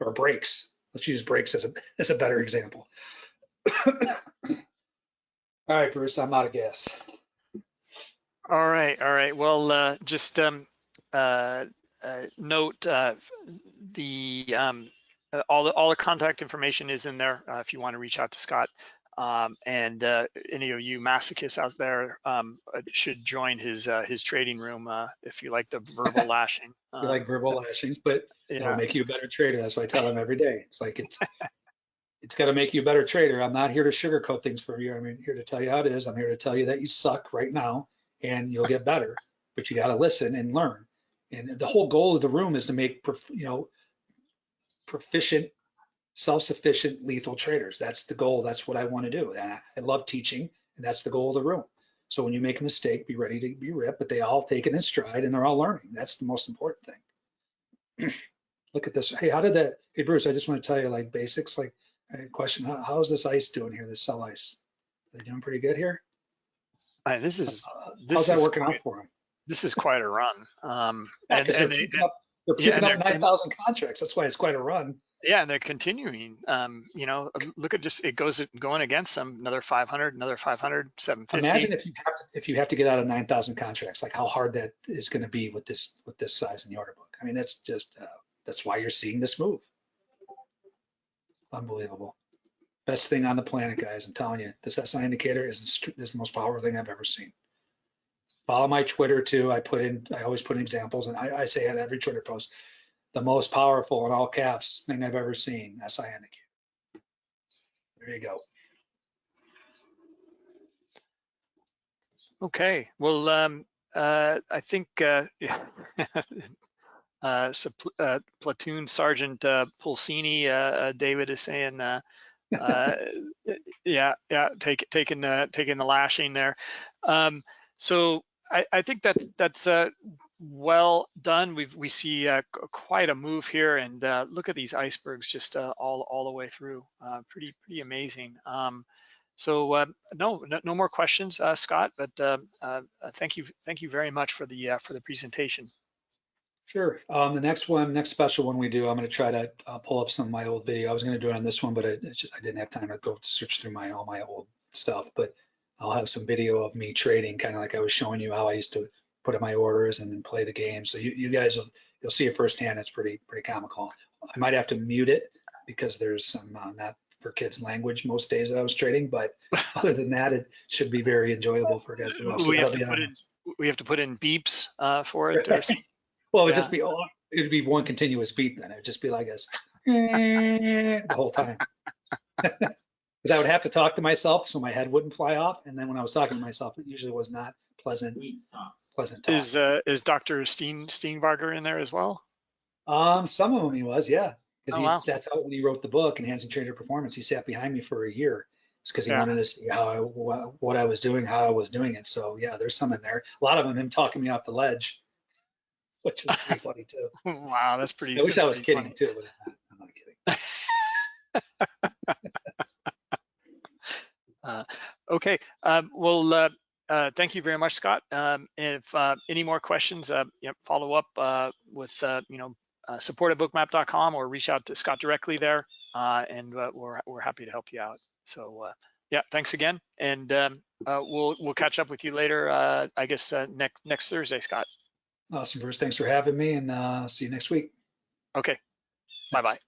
Or brakes. Let's use brakes as a, as a better example. All right, Bruce, I'm out of gas. All right, all right. Well, uh, just um, uh, note uh, the um, uh, all the all the contact information is in there uh, if you want to reach out to Scott. Um, and uh, any of you masochists out there um, uh, should join his uh, his trading room uh, if you like the verbal lashing. You like Um, verbal that's- lashings, but it'll Yeah, make you a better trader. That's what I tell them every day. It's like it's it's got to make you a better trader. I'm not here to sugarcoat things for you. I'm here to tell you how it is. I'm here to tell you that you suck right now and you'll get better, but you got to listen and learn. And the whole goal of the room is to make prof- you know proficient, self-sufficient, lethal traders. That's the goal. That's what I want to do. And I, I love teaching, and that's the goal of the room. So when you make a mistake, be ready to be ripped, but they all take it in stride and they're all learning. That's the most important thing. Look at this. Hey, how did that? Hey, Bruce, I just want to tell you like basics. Like question, how, how's this ice doing here, this sell ice? They doing pretty good here? This is, Uh, this How's that is working out for them? This is quite a run. Um, and, they're and they, up, yeah, up they're- nine thousand contracts. That's why it's quite a run. yeah, and they're continuing. Um, you know, look at just, it goes going against them, another 500, another 500, 750. Imagine if you have to, if you have to get out of nine thousand contracts, like how hard that is gonna be with this, with this size in the order book. I mean, that's just, uh, that's why you're seeing this move. Unbelievable. Best thing on the planet, guys. I'm telling you, this SI indicator is, the is the most powerful thing I've ever seen. Follow my Twitter too. I put in, I always put in examples and I, I say on every Twitter post, the most powerful in all caps thing I've ever seen, SI. There you go. Okay, well, um, uh, I think, uh, uh, sup- uh, platoon sergeant, uh, Pulsini, uh, uh, David is saying, uh, uh, yeah, yeah, take, taking, taking the lashing there. Um, so I, I think that that's, uh, well done. We've, we see, uh, quite a move here and, uh, look at these icebergs just, uh, all, all the way through. Uh, pretty, pretty amazing. Um, so uh, no, no, no more questions, uh, Scott. But thank you, thank you very much for the for the presentation. Sure. Um, the next one, next special one we do, I'm going to try to pull up some of my old video. I was going to do it on this one, but I, just, I didn't have time to go search through my all my old stuff. But I'll have some video of me trading, kind of like I was showing you how I used to put in my orders and then play the game. So you, you guys will you'll see it firsthand. It's pretty pretty comical. I might have to mute it because there's some uh, not for kids language most days that I was trading, but other than that, it should be very enjoyable for guys to watch. So We have to put in we have to put in beeps uh, for it. Or something. Well, it would Yeah. just be, oh, it'd be one continuous beat then. It'd just be like this the whole time. Because I would have to talk to myself so my head wouldn't fly off. And then when I was talking to myself, it usually was not pleasant, pleasant talk. Is uh, is Dr. Steen Steenbarger in there as well? Um, some of them he was, yeah. Because Oh, wow. that's how when he wrote the book, Enhancing Trader Performance, he sat behind me for a year. It's because he Yeah. wanted to see how I, what I was doing, how I was doing it. So yeah, there's some in there. A lot of them, him talking me off the ledge, which is pretty funny too. Wow, that's pretty. I wish I was kidding funny. too, but I'm not- I'm kidding. Okay, um, well, uh, uh, thank you very much, Scott. Um, if uh, any more questions, uh, follow up uh, with uh, you know uh, support at bookmap.com or reach out to Scott directly there, uh, and uh, we're we're happy to help you out. So uh, yeah, thanks again, and um, uh, we'll we'll catch up with you later. Uh, I guess uh, next next Thursday, Scott. Awesome, Bruce. Thanks for having me and uh, see you next week. Okay, bye bye.